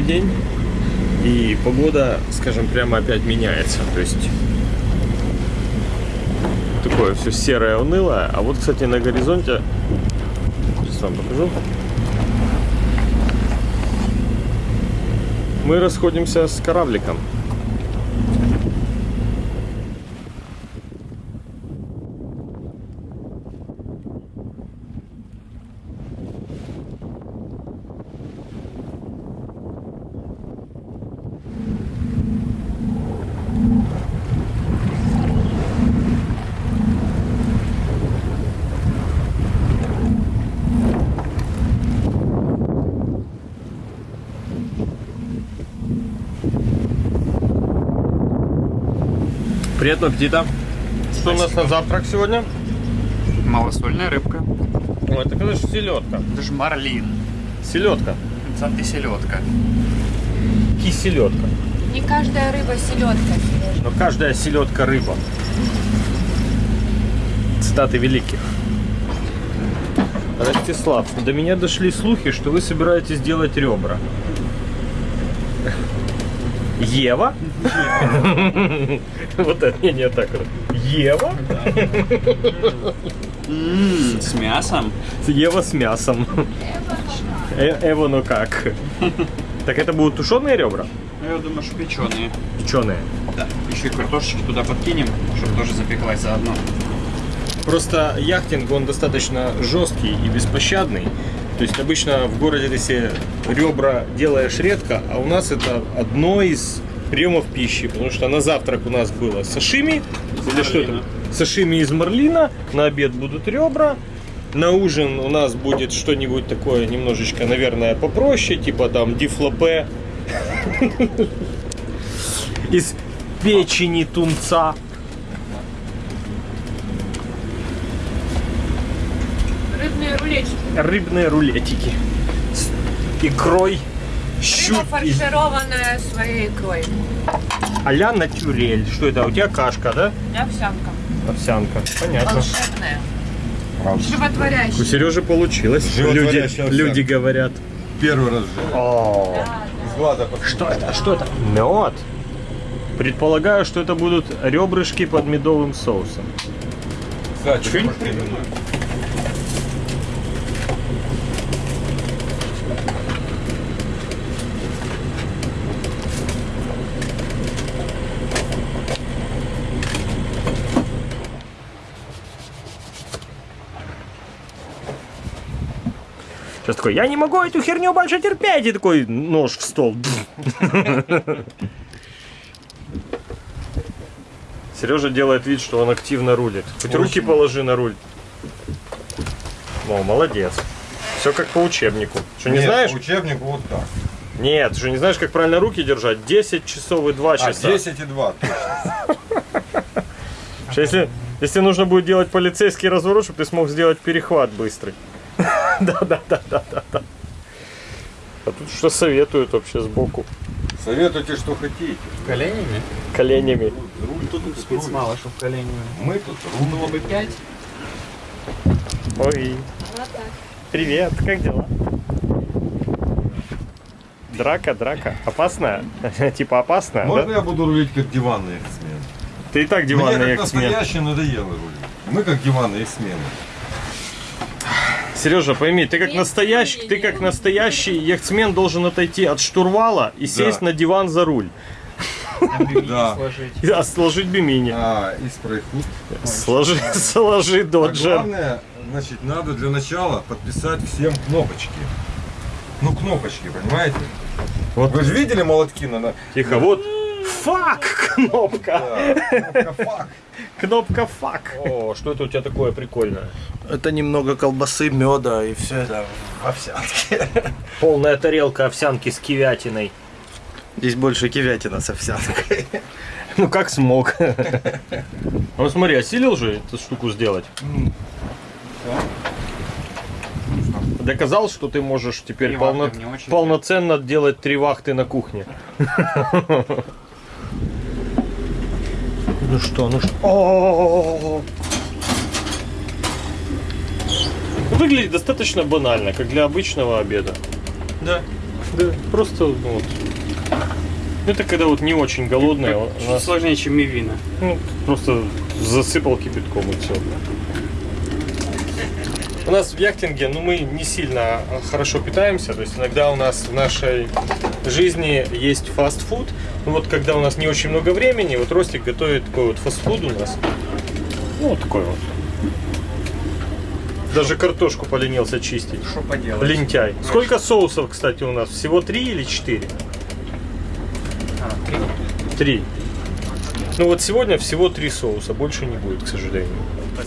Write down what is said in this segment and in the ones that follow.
новый день, и погода, скажем, прямо опять меняется. То есть такое все серое, унылое. А вот, кстати, на горизонте, сейчас вам покажу, мы расходимся с корабликом. Приятного аппетита. Что у нас на завтрак сегодня? Малосольная рыбка. О, это, конечно, селедка. Это же марлин. Селедка. Это антиселедка. Киселедка. Не каждая рыба селедка. Но каждая селедка рыба. Цитаты великих. Ростислав, до меня дошли слухи, что вы собираетесь делать ребра. Ева? Вот это, не, не так. Ева? М, С мясом. Ева с мясом. Э- Эва, ну как? Так это будут тушеные ребра? Ну, Я думаю, что печеные. Печеные. Да. Еще и картошечки туда подкинем, чтобы тоже запеклась заодно. Просто яхтинг, он достаточно жесткий и беспощадный. То есть обычно в городе себе ребра делаешь редко, а у нас это одно из приемов пищи. Потому что на завтрак у нас было сашими. Или что это? Сашими из марлина. На обед будут ребра. На ужин у нас будет что-нибудь такое немножечко, наверное, попроще, типа там дифлопе из печени тунца. Рыбные рулетики. рыбные рулетики с икрой, Рыба щук и фаршированная своей икрой. а-ля натюрель. Что это? У тебя кашка, да? Овсянка. Овсянка. Понятно. Волшебная. У Животворящая. Сережи получилось. Люди, овсянка. люди говорят. Первый раз в. О, Из глаза что это? Что это? Мед. Предполагаю, что это будут ребрышки под медовым соусом. Кстати, Чё такой, я не могу эту херню больше терпеть. И такой нож в стол. Сережа делает вид, что он активно рулит. Хоть руки положи на руль. О, молодец. Все как по учебнику. Что, не Нет, знаешь? по учебнику вот так. Нет, что не знаешь, как правильно руки держать? 10 часов и 2 А, часа. 10 и 2. Что если, если нужно будет делать полицейский разворот, чтобы ты смог сделать перехват быстрый. Да-да-да-да-да. А тут что советуют вообще сбоку? Советуйте, что хотите. Коленями? Коленями. Руль Тут спиц мало, чтобы коленями. Мы тут руль. Было бы 5. Ой, Вот так. привет, как дела? Драка, драка. Опасная? Типа опасная, Можно да? я буду рулить как диванный эксмен? Ты и так Мне диванный как эксмен. настоящий надоело рулить. Мы как диванные эксмены. Сережа, пойми, ты как настоящий, ты как настоящий яхтсмен должен отойти от штурвала и сесть на диван за руль. Да. сложить. А, сложить бимини. А, и спрейхут. Сложи, сложи А доджер. главное, значит, надо для начала подписать всем кнопочки. Ну, кнопочки, понимаете? Вот. Вы же видели молотки на... на- Тихо, вот. Фак! Кнопка. Да, кнопка «фак». Кнопка фак. О, что это у тебя такое прикольное? Это немного колбасы, меда и все это в овсянке. Полная тарелка овсянки с кивятиной. Здесь больше кивятина с овсянкой. Ну как смог. Ну смотри, осилил же эту штуку сделать. Доказал, что ты можешь теперь полно- полноценно делать три вахты на кухне. Ну что, ну что? О! Выглядит достаточно банально, как для обычного обеда. Да. Да, просто ну, вот. Это когда вот не очень Чуть нас сложнее, чем мивина. ну, просто засыпал кипятком и все. У нас в яхтинге, ну, мы не сильно хорошо питаемся, то есть иногда у нас в нашей жизни есть фастфуд. Ну вот когда у нас не очень много времени, вот Ростик готовит такой вот фастфуд у нас. Ну, вот такой вот. Даже картошку поленился чистить. Что поделать? Лентяй. Сколько соусов, кстати, у нас? Всего три или четыре? А, три. Три. Ну вот сегодня всего три соуса, больше не будет, к сожалению.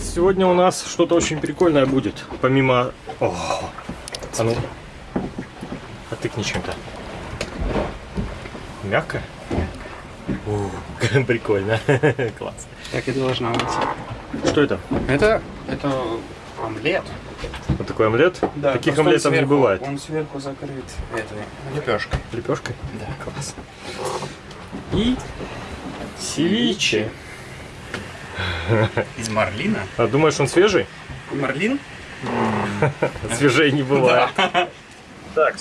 Сегодня у нас что-то очень прикольное будет, помимо... О, а ну, отыкни чем-то. Мягко? О, прикольно, класс. Так и должна быть. Что это? Это, это омлет. Вот такой омлет? Таких просто он омлетов не сверху- бывает. Он сверху закрыт этой лепешкой. Лепешкой? Да. Класс. И севиче. Из марлина. А думаешь, он свежий? Марлин? Свежей не бывает. Так,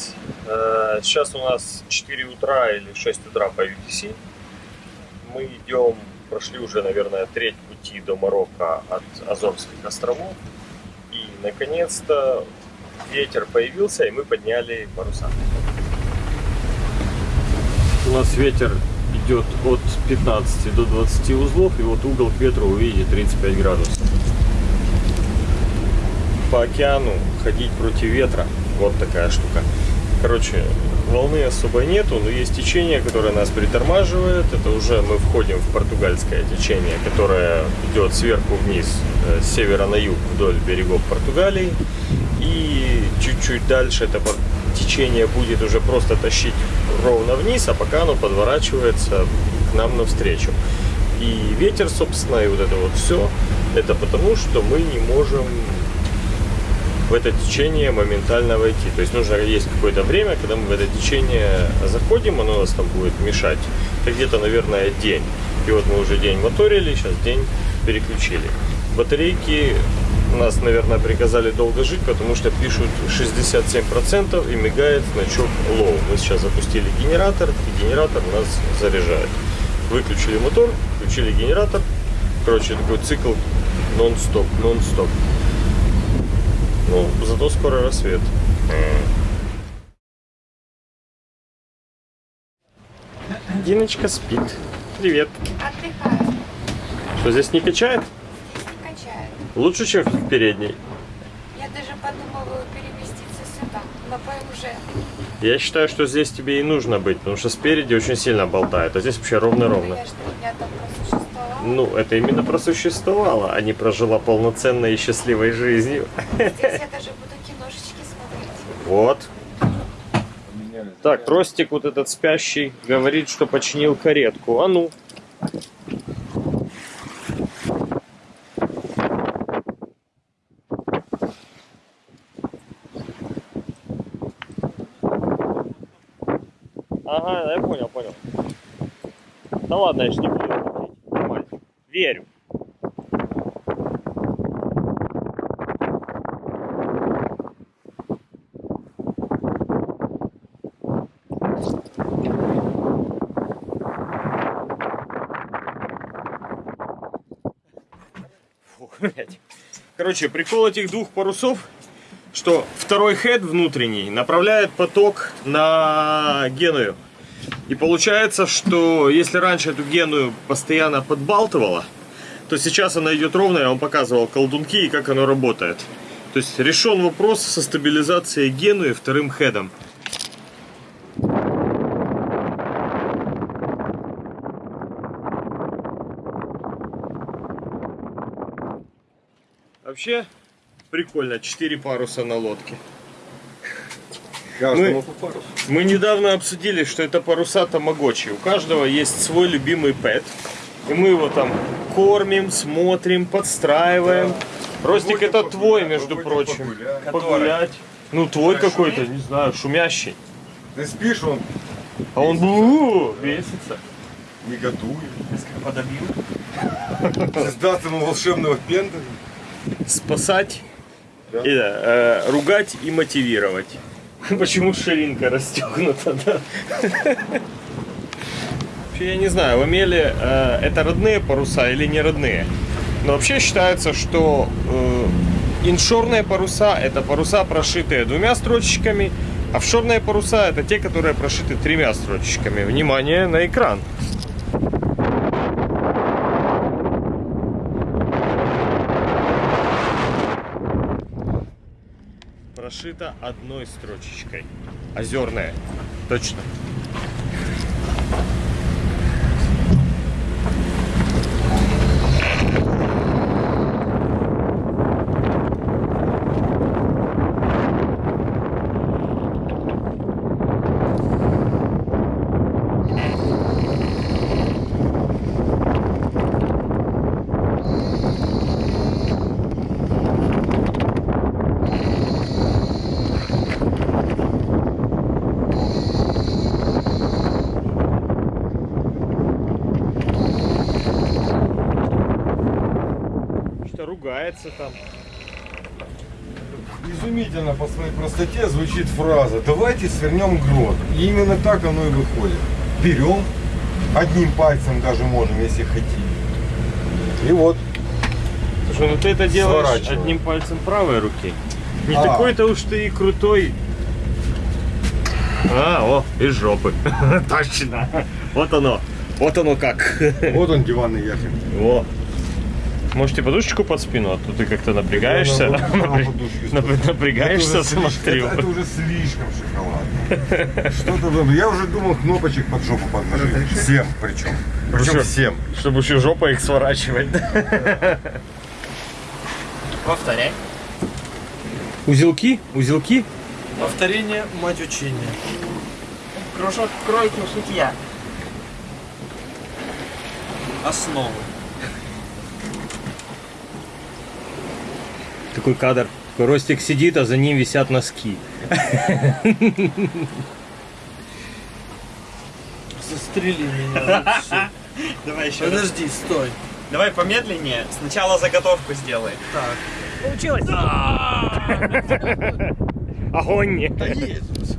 э, сейчас у нас 4 утра или 6 утра по UTC. Мы идем, прошли уже, наверное, треть пути до Марокко от Азорских островов. И, наконец-то, ветер появился, и мы подняли паруса. У нас ветер идет от 15 до 20 узлов, и вот угол к ветру, вы видите, 35 градусов. По океану ходить против ветра, вот такая штука. Короче, волны особо нету, но есть течение, которое нас притормаживает. Это уже мы входим в португальское течение, которое идет сверху вниз, э, с севера на юг вдоль берегов Португалии. И чуть-чуть дальше это течение будет уже просто тащить ровно вниз, а пока оно подворачивается к нам навстречу. И ветер, собственно, и вот это вот все, это потому, что мы не можем в это течение моментально войти. То есть нужно есть какое-то время, когда мы в это течение заходим, оно нас там будет мешать. Это где-то, наверное, день. И вот мы уже день моторили, сейчас день переключили. Батарейки нас, наверное, приказали долго жить, потому что пишут 67% и мигает значок low. Мы сейчас запустили генератор, и генератор нас заряжает. Выключили мотор, включили генератор. Короче, такой цикл нон-стоп, нон-стоп. Ну, зато скоро рассвет. Диночка спит. Привет. Отдыхаю, Что, здесь не качает? Лучше, чем в передней. Я даже подумываю переместиться сюда, но уже Я считаю, что здесь тебе и нужно быть, потому что спереди очень сильно болтает, а здесь вообще ровно-ровно. Ну, это именно просуществовало, а не прожила полноценной и счастливой жизнью. Здесь я даже буду киношечки смотреть. Вот. Так, Ростик вот этот спящий говорит, что починил каретку. А ну. Ага, я понял, понял. Да ладно, я ж не буду. Нормально. Верю. Фу, блядь. Короче, прикол этих двух парусов, что второй хед внутренний направляет поток на Геную. И получается, что если раньше эту Геную постоянно подбалтывало, то сейчас она идет ровно, я вам показывал колдунки и как оно работает. То есть решен вопрос со стабилизацией Генуи вторым хедом. Вообще прикольно, 4 паруса на лодке. Каждому Мы- по парусу. Мы недавно обсудили, что это паруса тамагочи. У каждого есть свой любимый пэт. И мы его там кормим, смотрим, подстраиваем. Ростик, Выводим это твой, между прочим. погулять. Погулять. Ну, твой какой-то, не знаю, шумящий. Ты спишь, он А он бу, бесится. негодует. Подобью. Сдаться ему волшебного пенда. Спасать, Да. и, да, э, ругать и мотивировать. Почему ширинка расстегнута, да? Я не знаю, в Амеле э, это родные паруса или не родные. Но вообще считается, что э, иншорные паруса это паруса, прошитые двумя строчечками, а офшорные паруса это те, которые прошиты тремя строчечками. Внимание на экран. Прошито одной строчечкой. Озерная. Точно. Что ругается там. Изумительно по своей простоте звучит фраза «давайте свернем грот». И именно так оно и выходит. Берем, одним пальцем даже можем, если хотим. И вот, Слушай, ну ты это делаешь одним пальцем правой руки. Не А. такой-то уж ты и крутой. А, о, из жопы. Точно. Вот оно. Вот оно как. вот он диванный яхт. Во. Можете подушечку под спину, а то ты как-то напрягаешься. Напрягаешься, Это уже слишком- смотрю. Это, уже слишком шоколадно. Что-то Я уже думал кнопочек под жопу подложить. Всем причем. Причем всем. Чтобы еще жопа их сворачивать. Повторяй. Узелки? Узелки? Повторение – мать учения. Кружок кройки шитья. Основы. Такой кадр. Такой Ростик сидит, а за ним висят носки. Застрели меня. вообще. Давай еще раз. Подожди, стой. Давай помедленнее. Сначала заготовку сделай. Так. Получилось! Огонь! Да есть.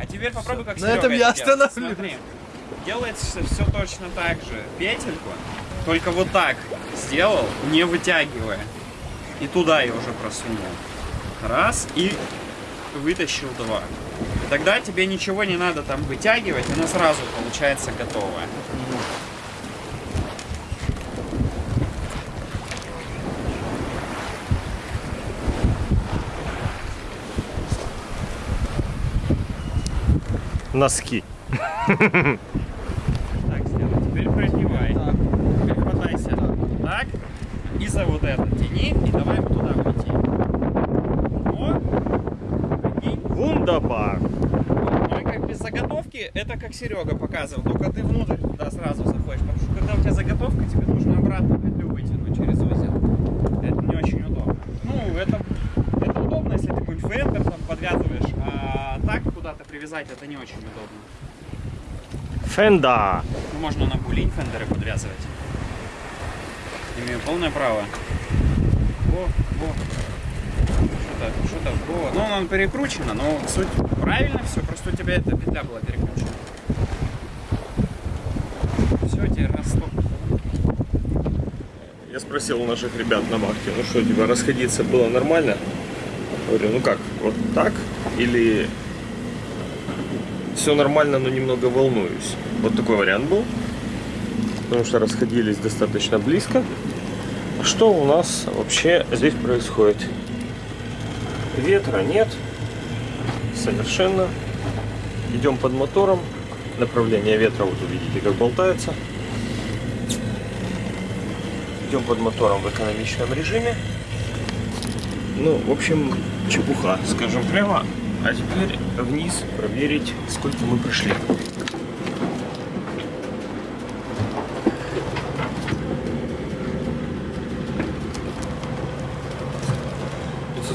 А теперь попробуй как На Серега этом я остановлюсь. Смотри. Делается все точно так же. Петельку. Только вот так сделал, не вытягивая. И туда ее уже просунул. Раз. И вытащил два. Тогда тебе ничего не надо там вытягивать, она сразу получается готовая. Носки. Так сделай. Теперь продевай. Теперь хватайся. Так. И за вот это тяни. И давай туда уйти. О! Прикинь. Вундабар. Ну и как без заготовки, это как Серега показывал. Только ты внутрь туда сразу заходишь. Потому что когда у тебя заготовка, тебе нужно обратно петлю вытянуть через узел. Это не очень удобно. Ну, это, это удобно, если ты какой-нибудь фендер там подвязываешь, а так куда-то привязать это не очень удобно. Фенда. Ну, можно на булинь фендеры подвязывать. Имею полное право. Во, во. Что-то, во. Ну, он перекручено, но суть правильно все, просто у тебя эта петля была перекручена. Все, теперь раз, стоп. Я спросил у наших ребят на вахте, ну что, типа, расходиться было нормально? Говорю, ну как, вот так? Или все нормально, но немного волнуюсь? Вот такой вариант был. Потому что расходились достаточно близко. Что у нас вообще здесь происходит? Ветра нет. Совершенно. Идем под мотором. Направление ветра, вот увидите, как болтается. Идем под мотором в экономичном режиме. Ну, в общем, чепуха, скажем прямо. А теперь вниз проверить, сколько мы прошли.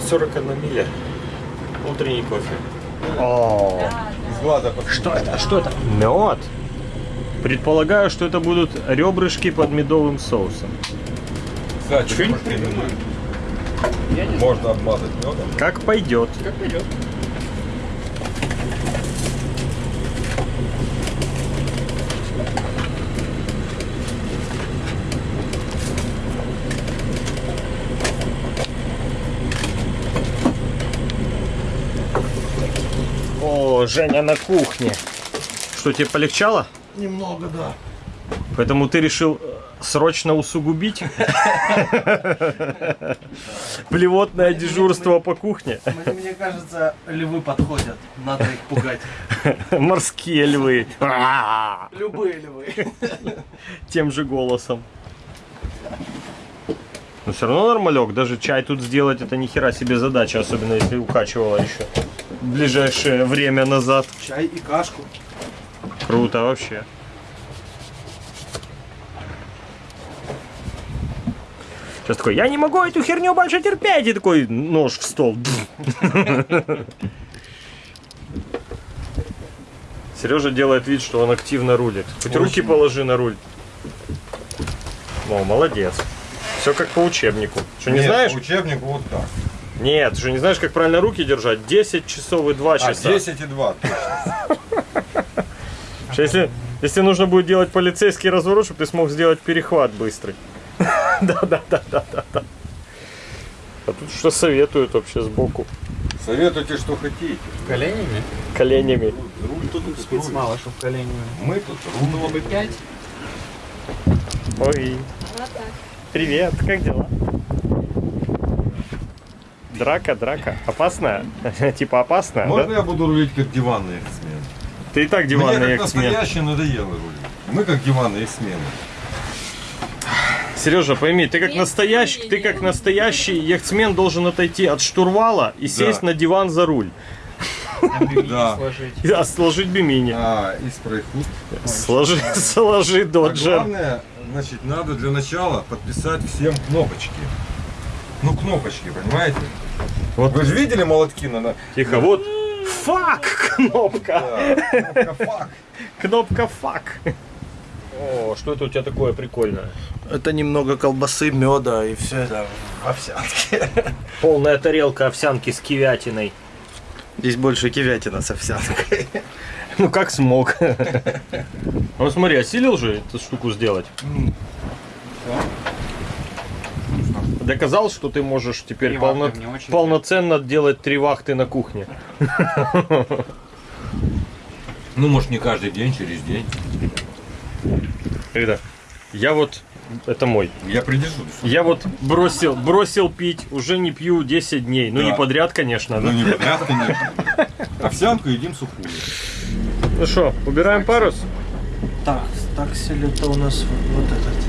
Сорок одна миля. Утренний кофе. О, Из глаза что это? Что это? Мед. Предполагаю, что это будут ребрышки под медовым соусом. Кстати, знаю. Можно обмазать медом. Как пойдет. Как пойдет. Женя на кухне. Что, тебе полегчало? Немного, да. Поэтому ты решил э, срочно усугубить плевотное дежурство по кухне. Мне, кажется, львы подходят. Надо их пугать. Морские львы. Любые львы. Тем же голосом. Но все равно нормалек. Даже чай тут сделать это ни хера себе задача, особенно если укачивала еще ближайшее время назад. Чай и кашку. Круто вообще. Сейчас такой, я не могу эту херню больше терпеть. И такой нож в стол. Сережа делает вид, что он активно рулит. Хоть руки положи на руль. О, молодец. Все как по учебнику. Что, не Нет, знаешь? по учебнику вот так. Нет, что не знаешь, как правильно руки держать? 10 часов и 2 А, часа. 10 и 2. Что Если, если нужно будет делать полицейский разворот, чтобы ты смог сделать перехват быстрый. Да, да, да, да, да, да. А тут что советуют вообще сбоку? Советуйте, что хотите. Коленями? Коленями. Руль тут Спец мало, чтобы коленями. Мы тут руль. Было бы 5. Ой, привет, как дела? Драка, драка. Опасная? Типа опасная, Можно да? я буду рулить как диванный эксмен? Ты и так Мне диванный как эксмен. настоящий надоело рулить. Мы как диванные эксмены. Сережа, пойми, ты как настоящий, ты как настоящий яхтсмен должен отойти от штурвала и сесть Да. на диван за руль. Да. Сложить. И сложить бимини. А, и спрейхут. Сложи, сложи А доджер. главное, значит, надо для начала подписать всем кнопочки. Ну, кнопочки, понимаете? Вот. Вы же видели молотки на... Тихо, вот. Фак! Кнопка. Да, кнопка «фак». Кнопка фак. О, что это у тебя такое прикольное? Это немного колбасы, меда и все это в овсянке. Полная тарелка овсянки с кивятиной. Здесь больше кивятина с овсянкой. Ну как смог. Ну смотри, осилил же эту штуку сделать. Доказал, что ты можешь теперь Три полно- полноценно делать три вахты на кухне. Ну, может, не каждый день, через день. Когда? Я вот, это мой. Я придержу. Я вот бросил, бросил пить, уже не пью 10 дней. Ну Да. не подряд, конечно. Ну, да? не подряд, конечно. Овсянку едим сухую. Ну что, убираем парус? Так, таксель это у нас вот этот.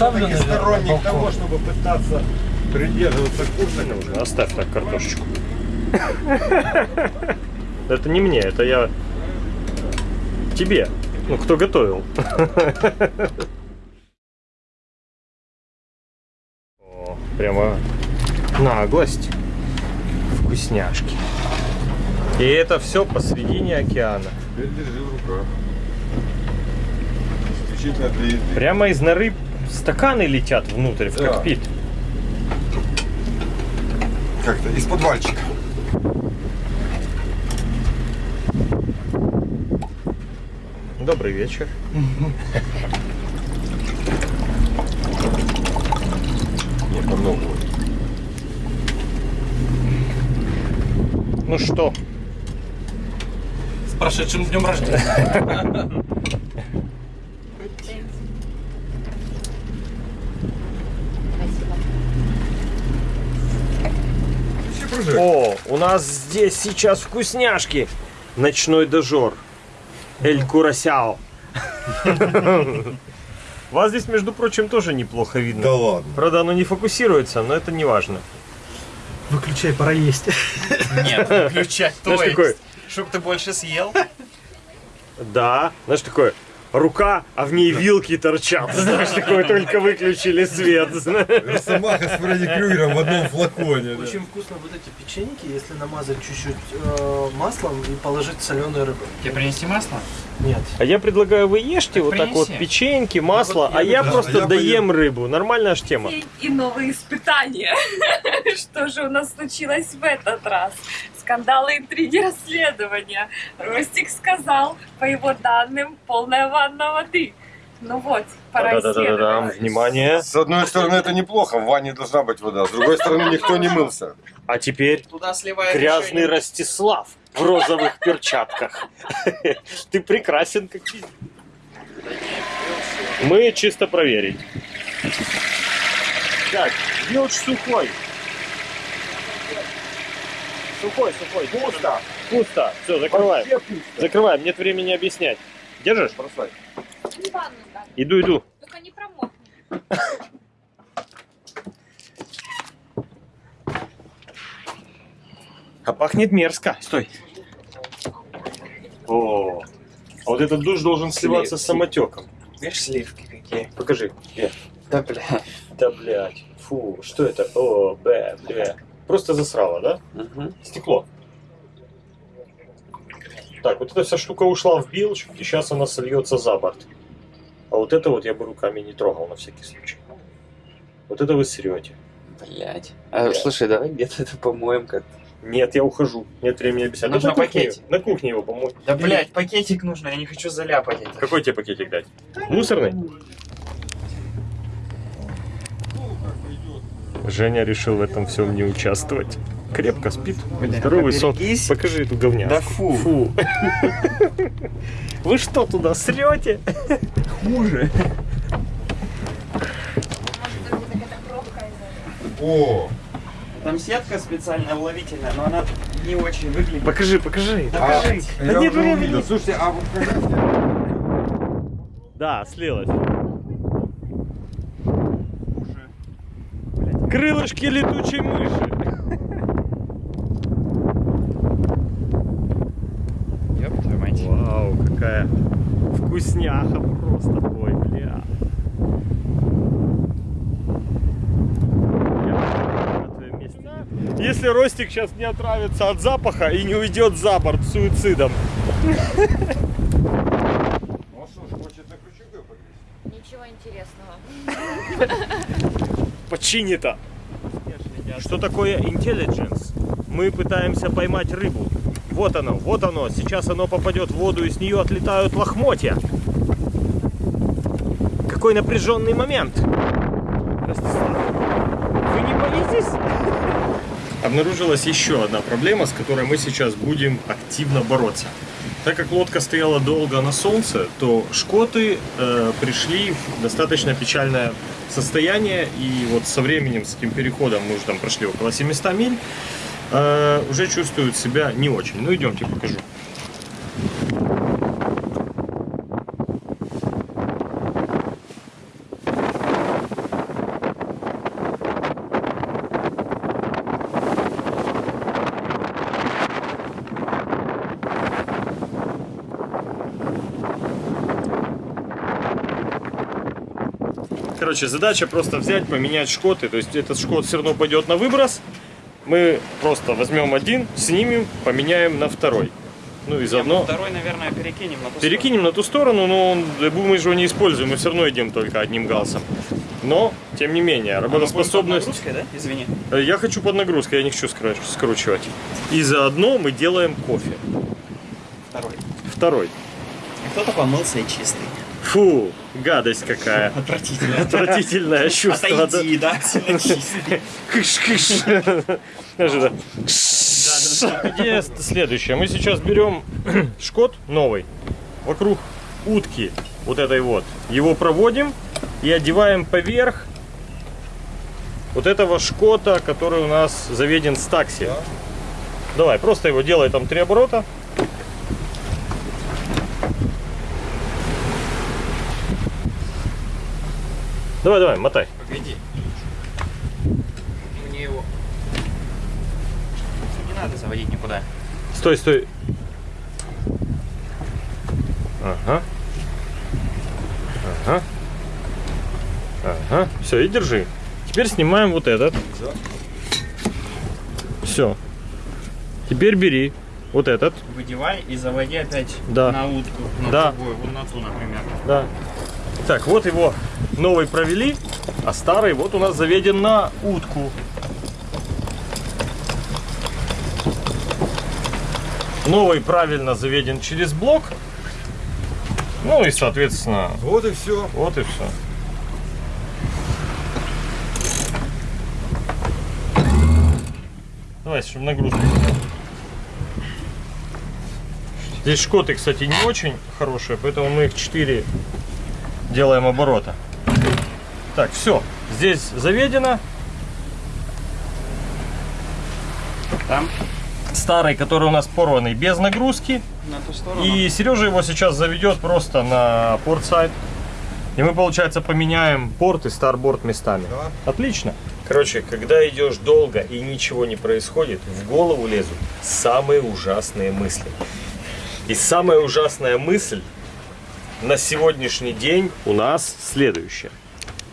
Я, Я оставлю, все-таки наверное, сторонник того, чтобы пытаться придерживаться курса. Нужно, оставь так картошечку. Это не мне, это я тебе. Ну, кто готовил. О, прямо наглость. Вкусняшки. И это все посредине океана. Теперь держи в руках. Исключительно для еды. Прямо из норы стаканы летят внутрь, в Да. кокпит. Как-то из подвальчика. Добрый вечер. Нет, намного. Ну что, С прошедшим днем рождения. Прожать. О, у нас здесь сейчас вкусняшки. Ночной дожор. Эль Курасяо. Вас здесь, между прочим, тоже неплохо видно. Да ладно. Правда, оно не фокусируется, но это не важно. Выключай, пора есть. Нет, включать то Знаешь, такой, есть. Чтоб ты больше съел. да, знаешь, такое, рука, а в ней вилки торчат. Знаешь, такое только выключили свет. Росомаха с Фредди Крюгером в одном флаконе. Очень вкусно вот эти печеньки, если намазать чуть-чуть э, маслом и положить соленую рыбу. Тебе принести масло? Нет. А я предлагаю вы ешьте вот так вот принеси. печеньки, масло, а я да, просто я доем рыбу. Нормальная ж тема. И новые испытания. Что же у нас случилось в этот раз? Скандалы, интриги, расследования. Ростик сказал, по его данным, полная ванна воды. Ну вот, пора Да-да-да-да, исследовать. внимание. С одной стороны, это неплохо, в ванне должна быть вода. С другой стороны, никто не мылся. А теперь Туда грязный. Ростислав в розовых перчатках. Ты прекрасен, как. Мы чисто проверить. Так, мелочь сухой. Сухой, сухой. Пусто. Пусто. Все, закрываем. Закрываем, нет времени объяснять. Держишь? Бросай. Иду, иду. только не промокнет. А пахнет мерзко. Стой. О, а вот этот душ должен сливаться с самотеком. Видишь сливки какие? Покажи. Где? Да, бля. Да, блядь. Фу, что это? О, бля, бля. Просто засрало, да? Мгм. Стекло. Так, вот эта вся штука ушла в билч, и сейчас она сольется за борт. А вот это вот я бы руками не трогал на всякий случай. Вот это вы срете. Блять. А, слушай, давай где-то это помоем как Нет, я ухожу. Нет времени объяснять. Нужно на кухне, пакетик. на кухне его помочь. Да, блять, пакетик нужно, я не хочу заляпать это. Какой тебе пакетик дать? Мусорный? Женя решил в этом всем не участвовать. Крепко спит. Бля, Здоровый сон. Покажи эту говняшку. Да фу. Фу. Вы что туда срете? Хуже. Может, это какая-то пробка из-за О, Там сетка специальная уловительная, но она не очень выглядит. Покажи, покажи. а, Покажи. Да я нет времени. Слушайте, а вот Да, слилось. Крылышки летучей мыши. Ёб твою мать. Вау, какая вкусняха просто. Ой, бля. Если Ростик сейчас не отравится от запаха и не уйдет за борт суицидом. Ну что ж, хочет на крючок повесить? Ничего интересного. Починито. Что такое intelligence? Мы пытаемся поймать рыбу. Вот оно, вот оно. Сейчас оно попадет в воду, и с нее отлетают лохмотья. Какой напряженный момент. Ростислав, вы не боитесь? Обнаружилась еще одна проблема, с которой мы сейчас будем активно бороться. Так как лодка стояла долго на солнце, то шкоты э, пришли в достаточно печальное состояние. И вот со временем, с этим переходом, мы уже там прошли около 700 миль, э, уже чувствуют себя не очень. Ну идемте, покажу. Короче, задача просто взять, поменять шкоты. То есть этот шкот все равно пойдет на выброс. Мы просто возьмем один, снимем, поменяем на второй. Ну и заодно Второй, наверное, перекинем на ту перекинем на ту сторону, но он, мы же его не используем, мы все равно идем только одним галсом. Но, тем не менее, сторону. А мы будем под работоспособность... нагрузкой, да? Извини. Э, Я хочу под нагрузкой, я не хочу скру- скручивать. И заодно мы делаем кофе. Второй. Второй. Кто-то помылся и чистый. Фу, гадость какая. Отвратительно. Отвратительное чувство. Отойди, да, сильно чистый. Кыш-кыш. Идея следующая. Мы сейчас берем шкот новый вокруг утки вот этой вот. Его проводим и одеваем поверх вот этого шкота, который у нас заведен с такси. Давай, просто его делай там три оборота. Давай, давай, мотай. Погоди. Мне его... Не надо заводить никуда. Стой, стой. Ага. Ага. Ага. Все, и держи. Теперь снимаем вот этот. Все. Теперь бери вот этот. Выдевай и заводи опять Да. на утку. На Да. другую, вот на ту, например. Да. Так, вот его новый провели, а старый вот у нас заведен на утку. Новый правильно заведен через блок. Ну и, соответственно, Вот и все. вот и все. Давай, чтобы нагрузку. Здесь шкоты, кстати, не очень хорошие, поэтому мы их 4 делаем оборота. Так, все. Здесь заведено. Там, Старый, который у нас порванный, без нагрузки. на ту сторону. И Сережа его сейчас заведет просто на порт-сайт. И мы, получается, поменяем порт и старборд местами. Да. Отлично. Короче, когда идешь долго и ничего не происходит, в голову лезут самые ужасные мысли. И самая ужасная мысль на сегодняшний день у нас следующая.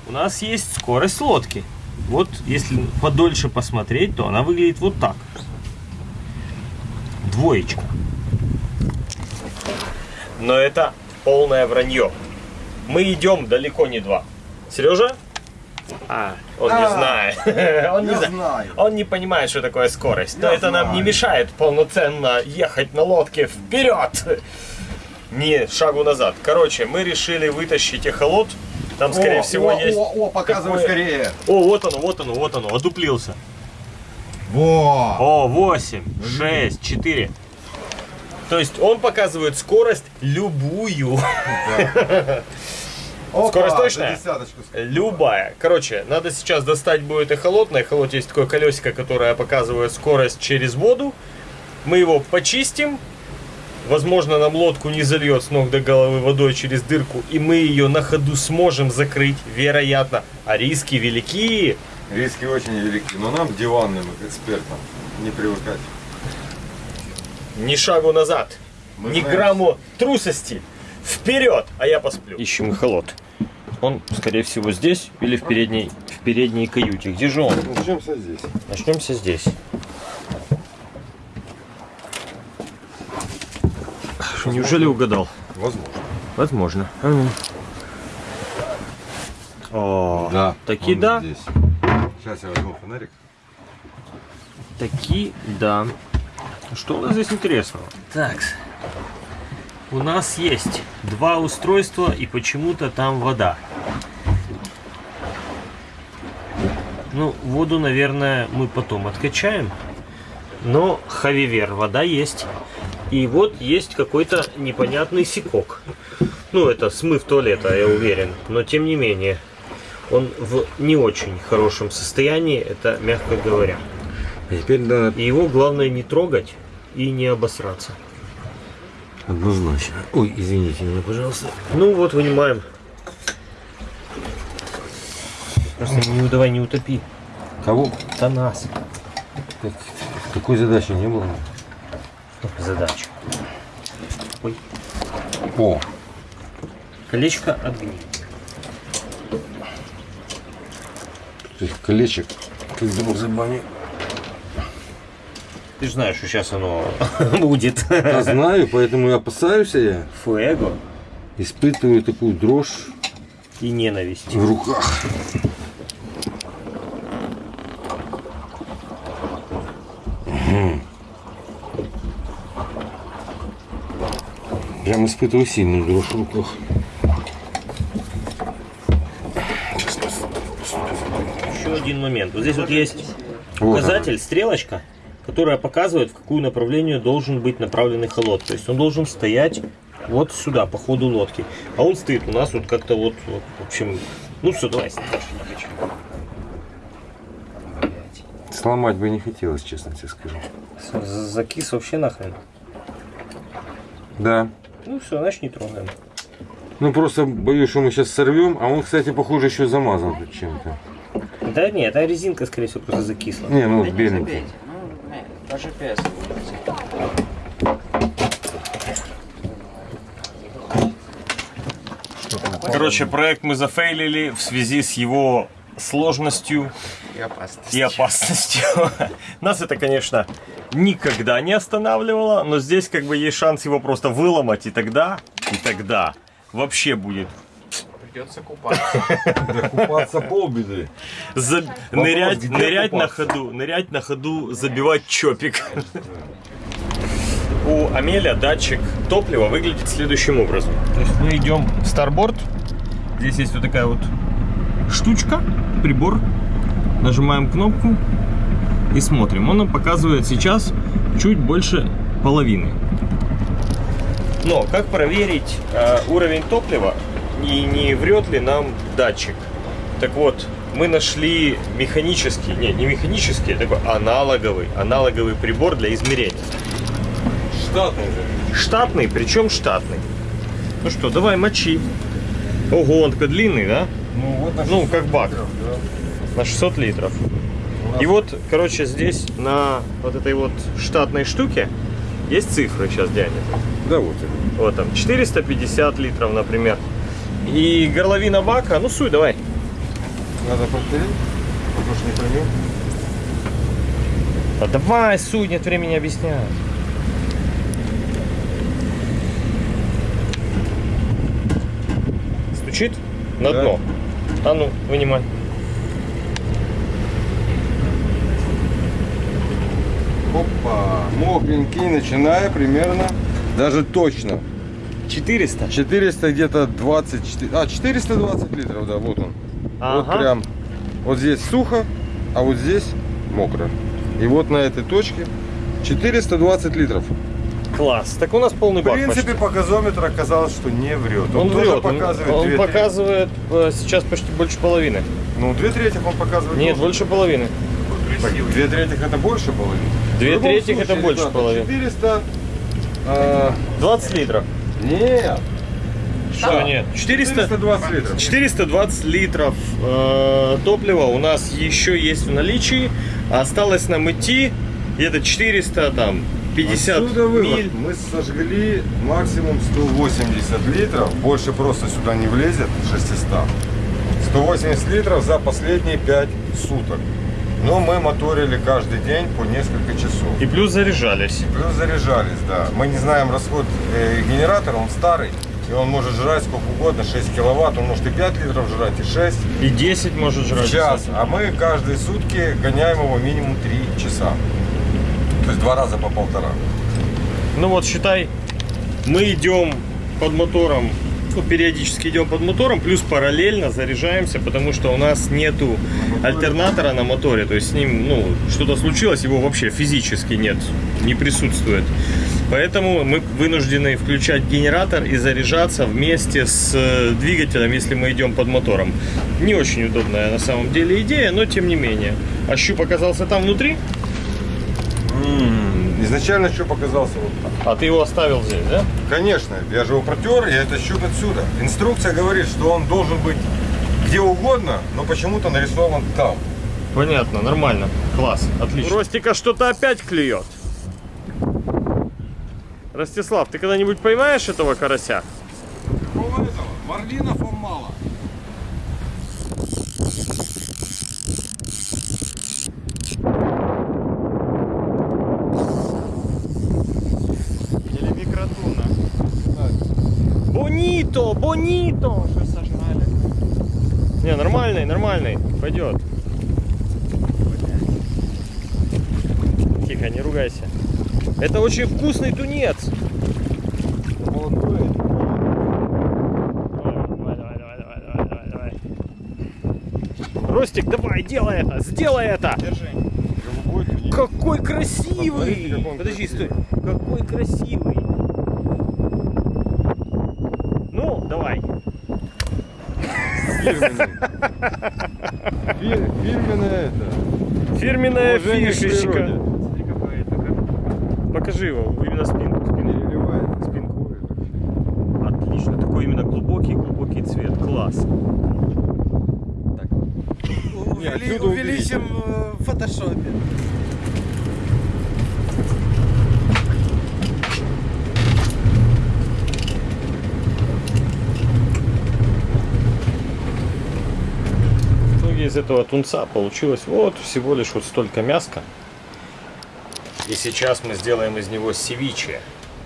У нас есть скорость лодки. Вот если подольше посмотреть, то она выглядит вот так. Двоечка. Но это полное вранье. Мы идем далеко не два. Сережа? А, он не А, знает. Он не знаю. Он не понимает, что такое скорость. Но Я это нам не мешает полноценно ехать на лодке вперед. Не шагу назад. Короче, мы решили вытащить эхолот. Там, скорее О, всего, о, есть... О, о, показывай такое- скорее. О, вот оно, вот оно, вот оно, одуплился. Во. О, 8, 6, 4. То есть он показывает скорость любую. Опа, Скорость точная? Любая. Короче, надо сейчас достать будет эхолот. На эхолоте есть такое колесико, которое показывает скорость через воду. Мы его почистим. Возможно, нам лодку не зальет с ног до головы водой через дырку, и мы ее на ходу сможем закрыть, вероятно. А риски велики. Риски очень велики, но нам, диванным экспертам, не привыкать. Ни шагу назад, Мы ни знаем. грамму трусости. Вперед! А я посплю. Ищем эхолот. Он, скорее всего, здесь или в передней, в передней каюте. Где же он? Начнемся здесь. Начнемся здесь. Неужели угадал? Возможно. Возможно. А ну. О, Да. таки он да. Здесь. Сейчас я возьму фонарик. Таки да. Что у нас здесь интересного? Так. У нас есть два устройства и почему-то там вода. Ну, воду, наверное, мы потом откачаем. Но, хавивер, вода есть. И вот есть какой-то непонятный секок. Ну, это смыв туалета, я уверен. Но, тем не менее, он в не очень хорошем состоянии, это мягко говоря. А теперь да, И его главное не трогать и не обосраться. однозначно. Ой, извините меня, пожалуйста. Ну вот, вынимаем. Просто не, давай не утопи. Кого? Это нас. Такой задачи не было. Задача. Ой. О, Колечко огни. этих колечек. Как думал, забани. Ты же знаешь, что сейчас оно будет. Я знаю, поэтому и опасаюсь я. Фуэго Испытываю такую дрожь и ненависть. в руках. Испытываю сильную дрожь в руках. Еще один момент. Вот здесь вот есть Вот указатель, стрелочка, которая показывает, в какую направлению должен быть направлен эхолот. То есть он должен стоять вот сюда, по ходу лодки. А он стоит у нас вот как-то вот, вот, в общем, ну все, давай. Сломать бы не хотелось, честно тебе скажу. Закис вообще нахрен. Да. Ну все, значит не трогаем. Ну просто боюсь, что мы сейчас сорвем, а он, кстати, похоже, еще замазан тут чем-то. Да нет, эта резинка, скорее всего, просто закисла. Не, ну вот Да беленький. Ну, не, даже без. Короче, проект мы зафейлили в связи с его сложностью И опасность. и опасностью. Нас это, конечно, никогда не останавливало, но здесь как бы есть шанс его просто выломать, и тогда, и тогда вообще будет Придется купаться. Да купаться полбеды. за- нырять, нырять на ходу, нырять на ходу, забивать чопик. У Амеля датчик топлива выглядит следующим образом. То есть мы идем в старборд. Здесь есть вот такая вот штучка, прибор. Нажимаем кнопку и смотрим. Он нам показывает сейчас чуть больше половины. Но как проверить э, уровень топлива и не врет ли нам датчик? Так вот, мы нашли механический, не, не механический, а такой аналоговый, аналоговый прибор для измерения. Штатный же. Штатный, причем штатный. Ну что, давай мочи. Ого, он такой длинный, да? Ну, вот Ну, 600 как бак. литров, да. На 600 литров. И вот, короче, здесь на вот этой вот штатной штуке есть цифры сейчас диаметр. Да, вот это. Вот там 450 литров, например. И горловина бака, ну суй, давай. Надо повторить, потому что не поймем. А давай, суй, нет времени объяснять. Стучит на Да. дно. А ну, вынимай. Опа, мокренький, начиная примерно, даже точно. 400. 400 где-то 24, а 420 литров, да, вот он. Вот Ага. прям, вот здесь сухо, а вот здесь мокро. И вот на этой точке 420 литров. Класс. Так у нас полный В бак принципе, почти. показометр оказалось, что не врет. Он, тоже врет, он- показывает он, трети. показывает э, сейчас почти больше половины. Ну, две трети он показывает. Нет, тоже. больше половины. Две трети это больше половины. Две трети это больше ребята, половины. 400... а, 20 литров. нет. Что нет? 400, 420 литров. 420 литров э, топлива у нас еще есть в наличии. Осталось нам идти где-то 400 там 50 Отсюда вывод. миль. Мы сожгли максимум 180 литров. Больше просто сюда не влезет 600. 180 литров за последние 5 суток. Но мы моторили каждый день по несколько часов. И плюс заряжались. Плюс заряжались, да. Мы не знаем расход э, генератора, он старый. И он может жрать сколько угодно, 6 киловатт. Он может и 5 литров жрать, и 6 И 10 может в жрать. час. А мы каждые сутки гоняем его минимум 3 часа. То есть два раза по полтора. Ну вот считай, мы идем под мотором, ну, периодически идем под мотором, плюс параллельно заряжаемся, потому что у нас нету альтернатора на моторе, то есть с ним, ну, что-то случилось, его вообще физически нет, не присутствует. Поэтому мы вынуждены включать генератор и заряжаться вместе с э, двигателем, если мы идем под мотором. Не очень удобная на самом деле идея, но тем не менее. А щуп оказался там внутри, Изначально что показался вот так. а ты его оставил здесь, да? Конечно, я же его протер, я это щуп отсюда. Инструкция говорит, что он должен быть где угодно, но почему-то нарисован там. Понятно, нормально. Класс, отлично. Ростика что-то опять клюет. Ростислав, ты когда-нибудь поймаешь этого карася? Какого этого? Марлинов он мало. Или микротуна. Бонито! Уже сожрали. Не, нормальный, нормальный, пойдет. Тихо, не ругайся. Это очень вкусный тунец. Молодой. Ростик, давай, делай это, сделай это! Держи. Какой красивый! Подожди, стой. Какой красивый! Ну, давай. Фирменный. Фи- Фирменная это. Фирменная Уважение фишечка. Покажи его, именно спинку. спинку. Переливает. Спинку. Отлично, такой именно глубокий, глубокий цвет. Класс. Не, отсюда увеличим э, в фотошопе. Этого тунца получилось вот всего лишь вот столько мяска. И сейчас мы сделаем из него севиче.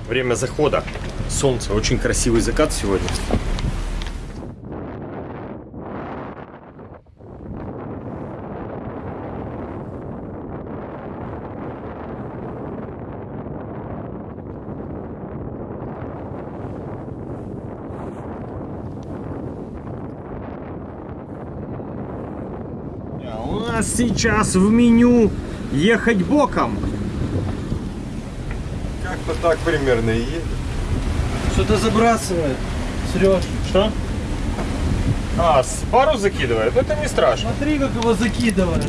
Время захода. Солнце. Очень красивый закат сегодня. А У нас сейчас в меню ехать боком. Как-то так примерно и едет. Что-то забрасывает. Сереж, Что? А, с пару закидывает? Это не страшно. смотри, как его закидывает.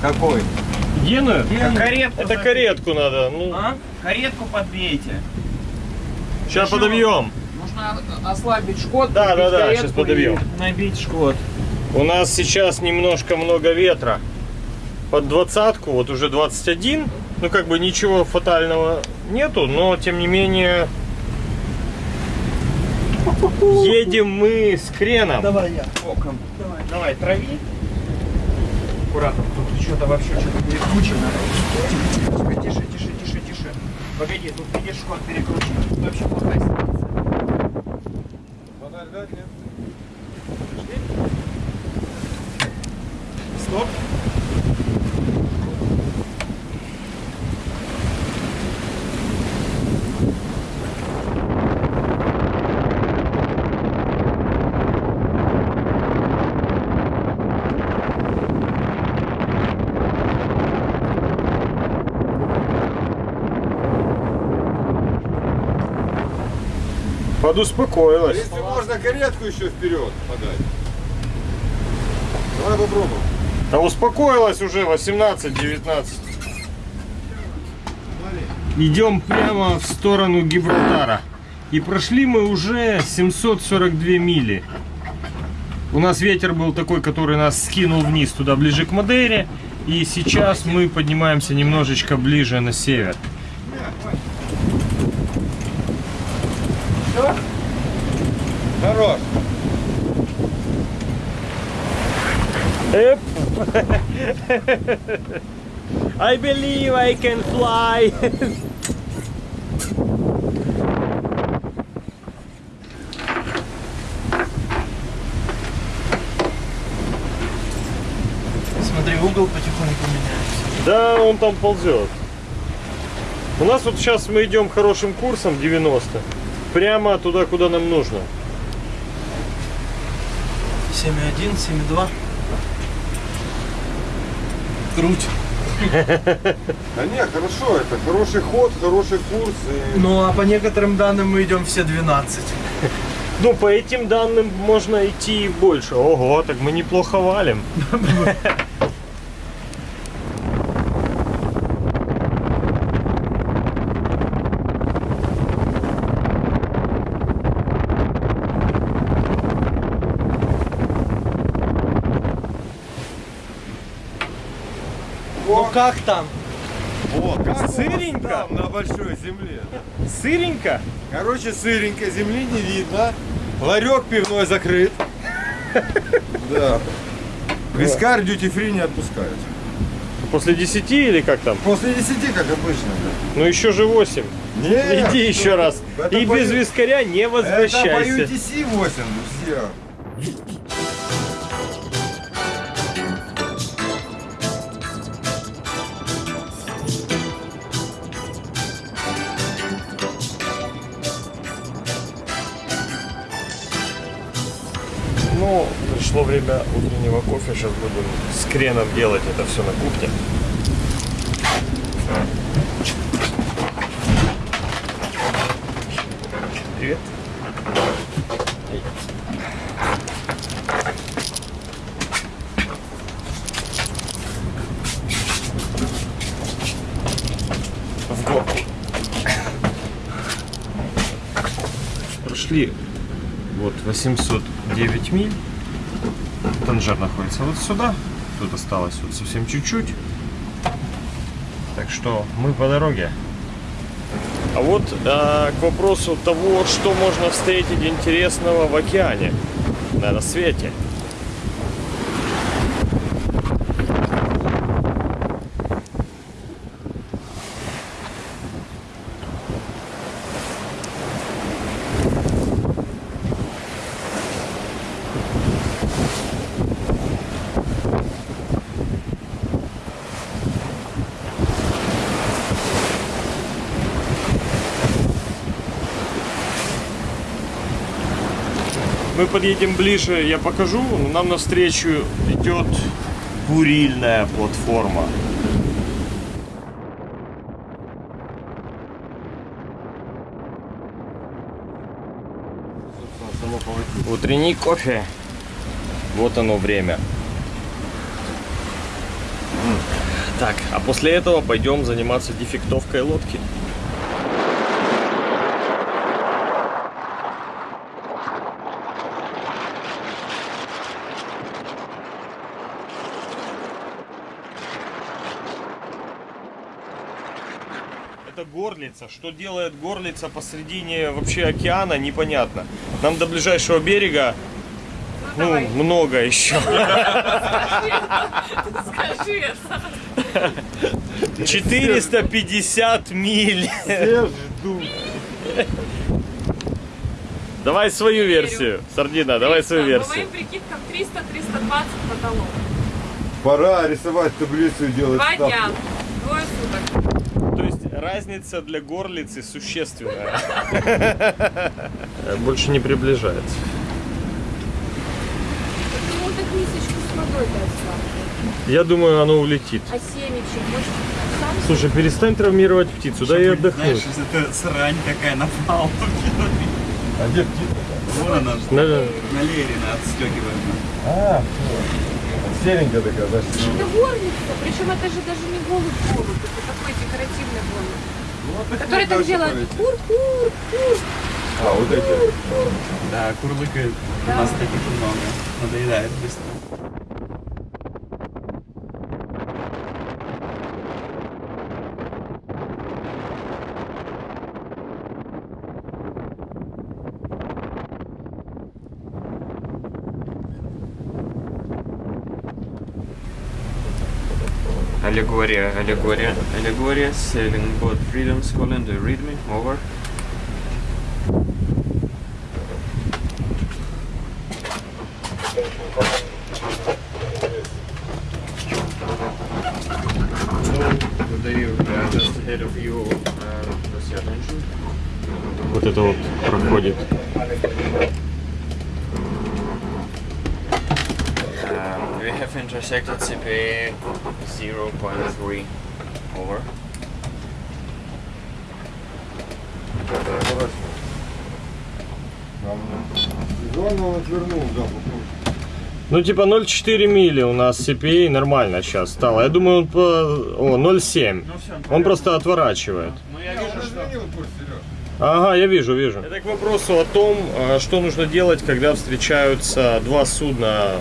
Какой? Геную? Геную. Каретку Это каретку надо. Ну, А? Каретку подбейте. сейчас подобьем. Нужно ослабить шкот. Да, да, да, щас подобьем. Набить шкот. У нас сейчас немножко много ветра. Под двадцатку, вот уже 21. Ну, как бы ничего фатального нету, но тем не менее... Едем мы с креном. Давай я. Боком. Давай, давай, трави. Аккуратно, тут что-то вообще что-то перекручено. Тихо, тише, тише, тише, тише. Погоди, тут видишь шкот перекручен. Тут вообще плохая ситуация. Стоп. Подуспокоилась. Если можно каретку еще вперед подать. Давай попробуем. Да успокоилась уже 18-19. Идем прямо в сторону Гибралтара. И прошли мы уже 742 мили. У нас ветер был такой, который нас скинул вниз, туда ближе к Мадейре. И сейчас мы поднимаемся немножечко ближе на север. Хорош. Эп. I believe I can fly. Смотри, угол потихоньку меняется. Да, он там ползет. У нас вот сейчас мы идем хорошим курсом 90. Прямо туда, куда нам нужно. 7,1, 7,2. Круть. Да не, хорошо, это хороший ход, хороший курс. И... Ну а по некоторым данным мы идем все 12. Ну, по этим данным можно идти и больше. Ого, так мы неплохо валим. Ну как там? О, как Сыренько? там, на большой земле. Сыренько? Короче, сыренько, земли не видно. Ларек пивной закрыт. Да. Вискарь duty free не отпускают. После 10 или как там? После 10, как обычно. Ну еще же 8. да. Нет, Иди еще раз. И без вискаря не Это по возвращайся. UTC 8, все. Утреннего кофе. Сейчас будем с креном делать это все на кухне. Привет. В горку. Прошли вот 809 миль. Танжер находится вот сюда. Тут осталось вот совсем чуть-чуть. Так что мы по дороге. А вот а, к вопросу того, что можно встретить интересного в океане на рассвете. Подъедем ближе, я покажу. Нам навстречу идет курильная платформа. Утренний кофе. Вот оно время. Так, а после этого пойдем заниматься дефектовкой лодки. Это горлица. Что делает горлица посредине вообще океана, непонятно. Нам до ближайшего берега ну, давай. много еще. Скажи это. 450 миль. Давай свою версию. Сардина, давай свою По версию. моим прикидкам 300-320 потолок. Пора рисовать таблицу и делать Два дня. Двое суток. Разница для горлицы существенная. Больше не приближается. Ну, так мисочку с водой дать Я думаю, оно улетит. А семечек, может, сам Слушай, перестань травмировать птицу, дай ей отдохнуть. Знаешь, это срань какая на палубе. А где птица? Вон она, На- на Лерина отстегивает. А, серенькая такая, значит. Это горлица, причем это же даже не голубь голубь, это декоративный голубь. Который так делает кур-кур-кур. А, вот эти. Да, курлыкает. У нас таких много. Надоедает быстро. Allegoria, Allegoria, Allegoria, selling both freedoms, calling the rhythm over. Ну, типа 0,4 мили у нас CPA нормально сейчас стало. Я думаю, он по... О, 0,7. Он просто отворачивает. Ну я Сереж. Ага, я вижу, вижу. Это к вопросу о том, а, что нужно делать, когда встречаются два судна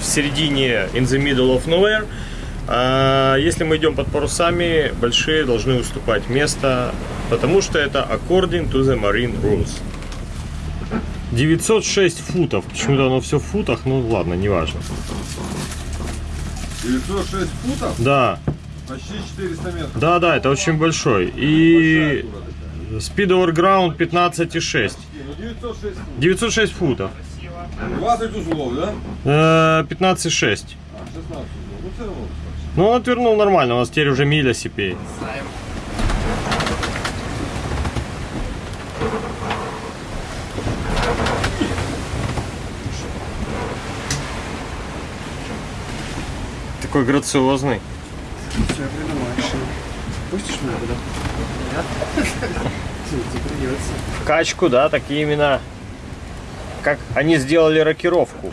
в середине in the middle of nowhere. А, Если мы идем под парусами, большие должны уступать место, потому что это according to the marine rules. 906 футов. Почему-то оно все в футах, ну ладно, неважно. 906 футов, Да, почти 400 метров. да, да, это очень большой. И speed over ground 15,6. Ну, 906 футов. 906 футов. 20 узлов, да? Э, 15,6. А, 16 узлов. Ну. Ну, он отвернул нормально, у нас теперь уже миля CPA. Такой грациозный. Все, я придумал решение. Пустишь меня туда? Придется. В качку, да, такие именно. Как они сделали рокировку.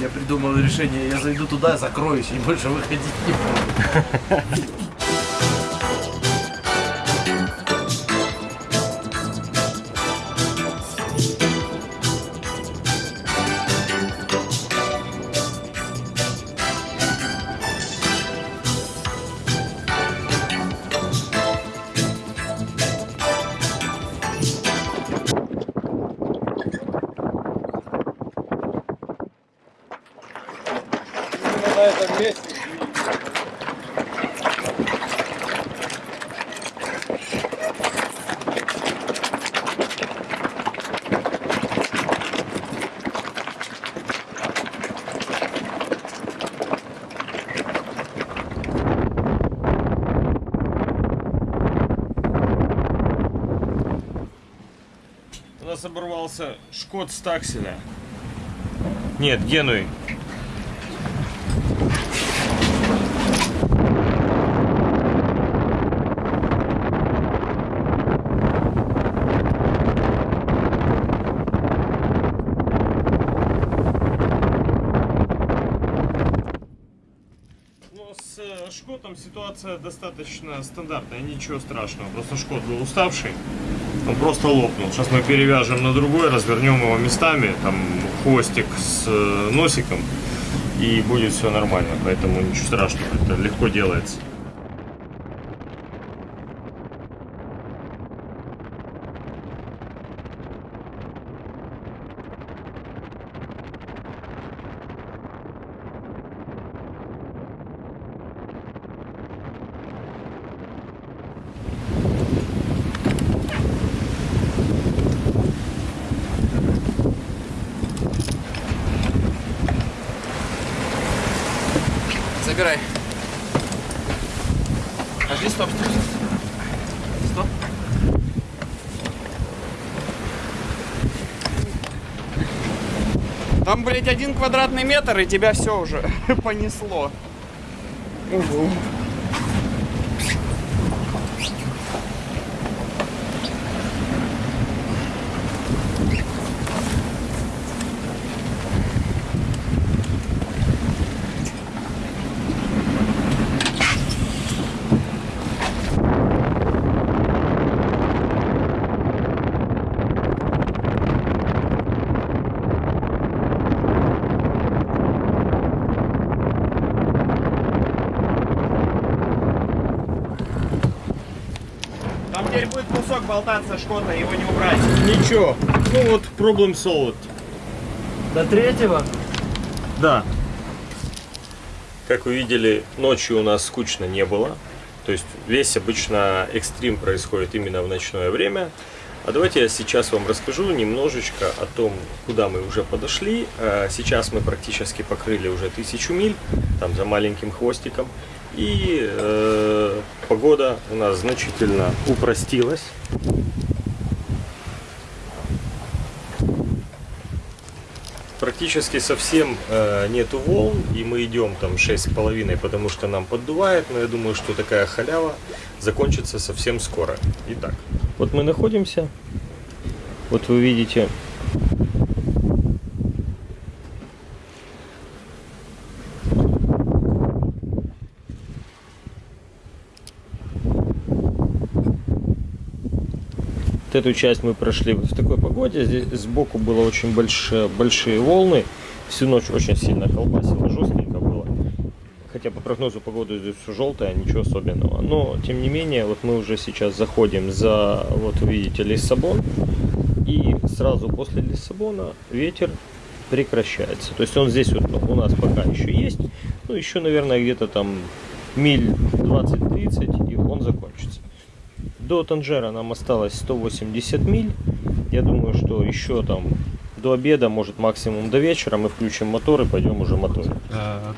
Я придумал решение, я зайду туда, закроюсь и больше выходить не буду. Шкот Стакселя. Нет, Генуи. Ну, э, Шкотом ситуация достаточно стандартная, ничего страшного. Просто Шкот был уставший, он просто лопнул. Сейчас мы перевяжем на другой, развернем его местами, там хвостик с э, носиком, и будет все нормально. Поэтому ничего страшного, это легко делается. Блядь, один квадратный метр, и тебя все уже понесло. Ого. Там теперь будет кусок болтаться шкота, его не убрать. Ничего, ну вот проблем solved. До третьего? Да. Как вы видели, ночью у нас скучно не было. То есть весь обычно экстрим происходит именно в ночное время. А давайте я сейчас вам расскажу немножечко о том, куда мы уже подошли. Э, Сейчас мы практически покрыли уже тысячу миль, там за маленьким хвостиком. И э, погода у нас значительно упростилась. Практически совсем э, нету волн, и мы идем там 6,5, потому что нам поддувает, но я думаю, что такая халява закончится совсем скоро. Итак, вот мы находимся, вот вы видите Вот эту часть мы прошли в такой погоде. Здесь сбоку было очень большие, большие волны. Всю ночь очень сильно колбасило, жестенько было. Хотя по прогнозу погоды здесь все желтое, ничего особенного. Но, тем не менее, вот мы уже сейчас заходим за, вот видите, Лиссабон. И сразу после Лиссабона ветер прекращается. То есть он здесь вот у нас пока еще есть. Ну, еще, наверное, где-то там миль 20-30, и он закончится. До Танжера нам осталось 180 миль. Я думаю, что еще там до обеда, может максимум до вечера мы включим мотор и пойдем уже моторить.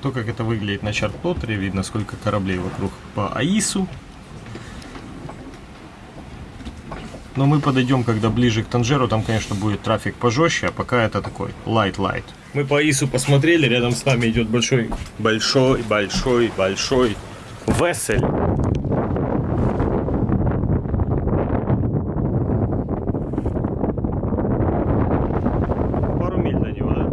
То, как это выглядит на чарт-плоттере, видно сколько кораблей вокруг по АИСу. Но мы подойдем, когда ближе к Танжеру, там, конечно, будет трафик пожестче, а пока это такой light-light. Мы по АИСу посмотрели, рядом с нами идет большой, большой, большой, большой весель. Пару миль до него, да?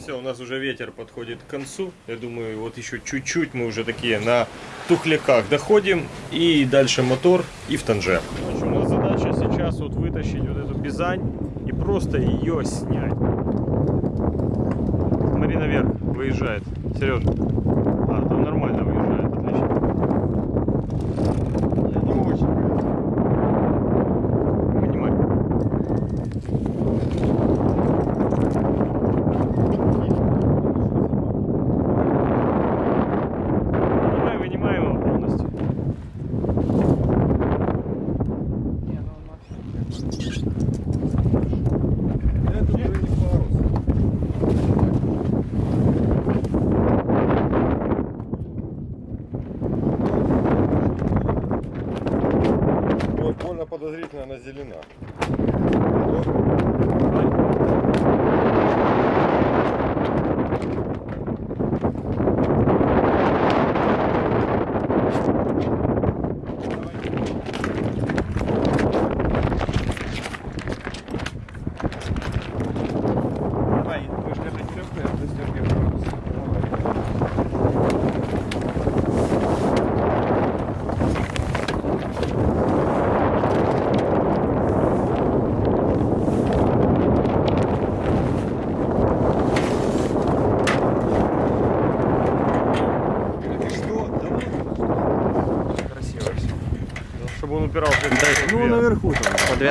Все, у нас уже ветер подходит к концу. Я думаю, вот еще чуть-чуть мы уже такие на тухляках доходим. И дальше мотор и в Танжер. Значит, у нас задача сейчас вот вытащить вот эту бизань и просто ее снять. Смотри наверх, выезжает. Сереж. подозрительно она зелена.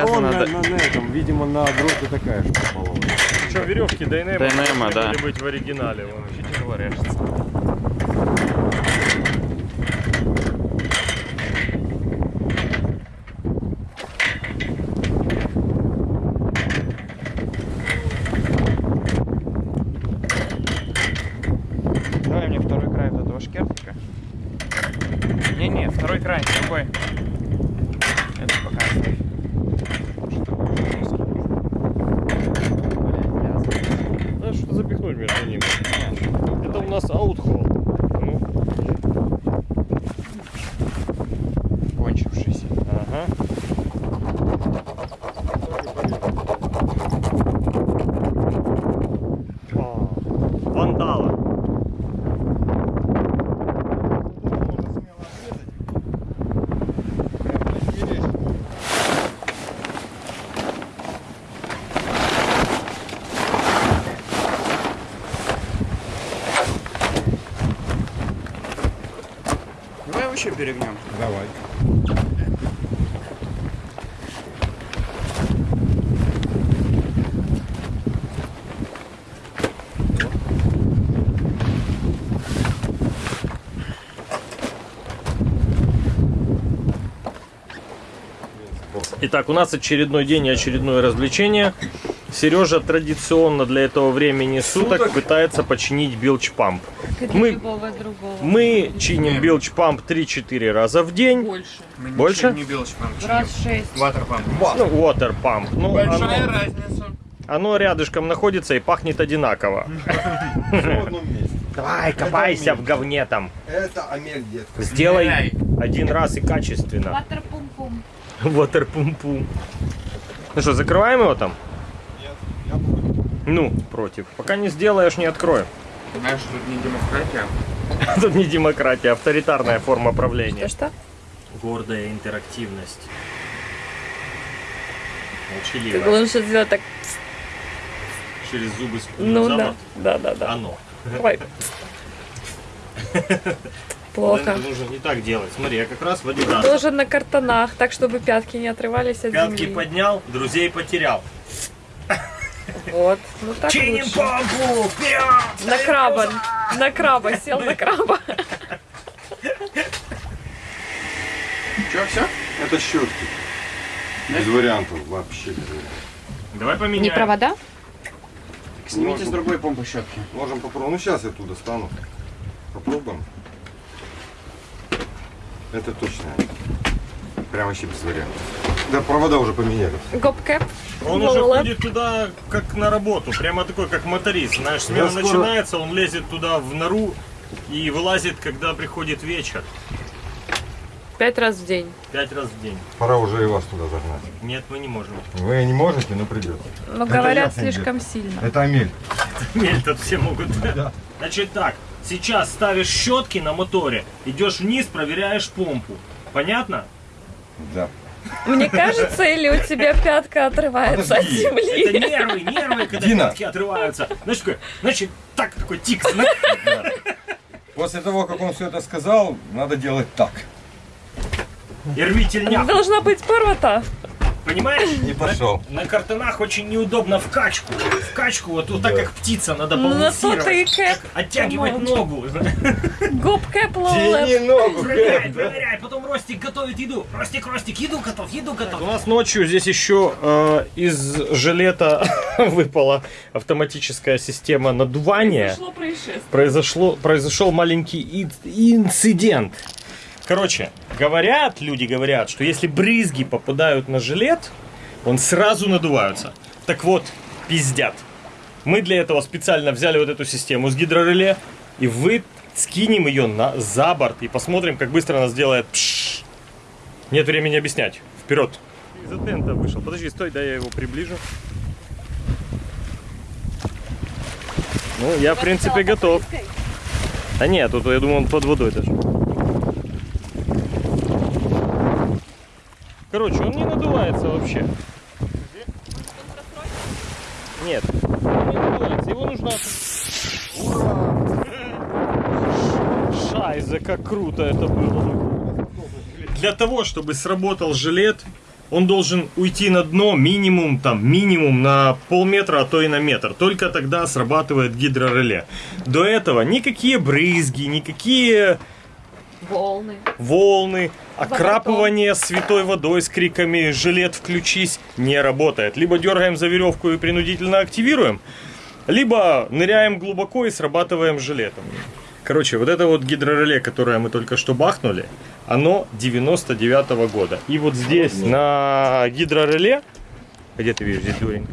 Он на, на, на этом, видимо, на дроте такая же попала. Что, веревки Дайнема, Дайнема, да. быть в оригинале. вон. Вообще тяжело режется. Давай мне второй край вот этого шкертика. Не-не, второй край, другой. Это пока оставь. Что-то будет жестко. Блядь, вязано. Надо что запихнуть между ними. Нет. Это у нас аутхолл. Ну, кончившийся. ага. А, Вандала. Давай вообще перегнем. Давай. Итак, у нас очередной день и очередное развлечение. Сережа традиционно для этого времени суток, Суток? пытается починить билч-памп. Мы-. Мы чиним билч-памп 3-4 раза в день. Больше. Мы Больше? Не билочь, Раз шесть. Ватерпамп. Ну, water pump. Ну, Большая оно, разница. оно рядышком находится и пахнет одинаково. Давай, копайся в говне там. Это Амель, детка. Сделай один раз и качественно. Ватер пум-пум. Water пум-пум. Ну что, закрываем его там? Ну, против. Пока не сделаешь, не открою. Знаешь, тут не демократия. Тут не демократия, авторитарная форма правления. Что-что? Гордая интерактивность. Как Молчаливая. лучше сделать так. Через зубы спустить Ну да. Да, да, да. Оно. Ой. Плохо. Это нужно не так делать. Смотри, я как раз в Адидас. Тоже на картонах, так чтобы пятки не отрывались от Пятки земли. поднял, друзей потерял. Вот. Ну так Чиним лучше. Вперед! На краба. На краба. Сел на краба. Че, все? Это щетки. Без вариантов вообще. без вариантов. Давай поменяем. Не провода? Снимите с другой помпы щетки. Можем попробовать. Ну сейчас я туда стану. Попробуем. Это точно. Прям вообще без вариантов. Да, провода уже поменяли. Гопкэп. Он уже ходит туда как на работу, прямо такой как моторист. Знаешь, смена скоро- начинается, он лезет туда в нору и вылазит, когда приходит вечер. Пять раз в день. Пять раз в день. Пора уже и вас туда загнать. Нет, мы не можем. Вы не можете, но придется. Но Это говорят слишком сильно. Это Амель. Нет, тут все могут. Значит так, сейчас ставишь щетки на моторе, идешь вниз, проверяешь помпу. Понятно? Да. Мне кажется, или у тебя пятка отрывается от Подожди, Это земли? нервы, нервы, когда Дина. пятки отрываются. Знаешь, такой, значит, так, такой тик. После того, как он все это сказал, надо делать так. И рви тельняк. Должна быть порвата. Понимаешь? Не пошел. На, на картонах очень неудобно в качку. В качку, вот, вот так Да. как птица, надо балансировать. ты и кэп. Оттягивать По-моему. ногу. Гопкэп Тяни лолэп. ногу, Проверяй, Кэп, да? проверяй. Потом Ростик готовит еду. Ростик, Ростик, еду готов, еду готов. У нас ночью здесь еще э, из жилета выпала автоматическая система надувания. Пришло происшествие. Произошло, произошел маленький инцидент. Короче, говорят, люди говорят, что если брызги попадают на жилет, он сразу надувается. Так вот, пиздят. Мы для этого специально взяли вот эту систему с гидрореле и вы скинем ее на, за борт и посмотрим, как быстро она сделает пшш. Нет времени объяснять. Вперед. Из тента вышел. Подожди, стой, дай я его приближу. Ну, я, в принципе, готов. А нет, тут я думаю, он под водой даже. Короче, он не надувается вообще. Нет, он не надувается. Его нужно... Шайзе, как круто это было. Для того, чтобы сработал жилет, он должен уйти на дно минимум, там, минимум на полметра, а то и на метр. Только тогда срабатывает гидрореле. До этого никакие брызги, никакие Волны. волны, окрапывание святой водой с криками «Жилет, включись!» не работает. Либо дергаем за веревку и принудительно активируем, либо ныряем глубоко и срабатываем жилетом. Короче, вот это вот гидрореле, которое мы только что бахнули, оно 99 -го года. И вот здесь на гидрореле, где ты видишь здесь дурень?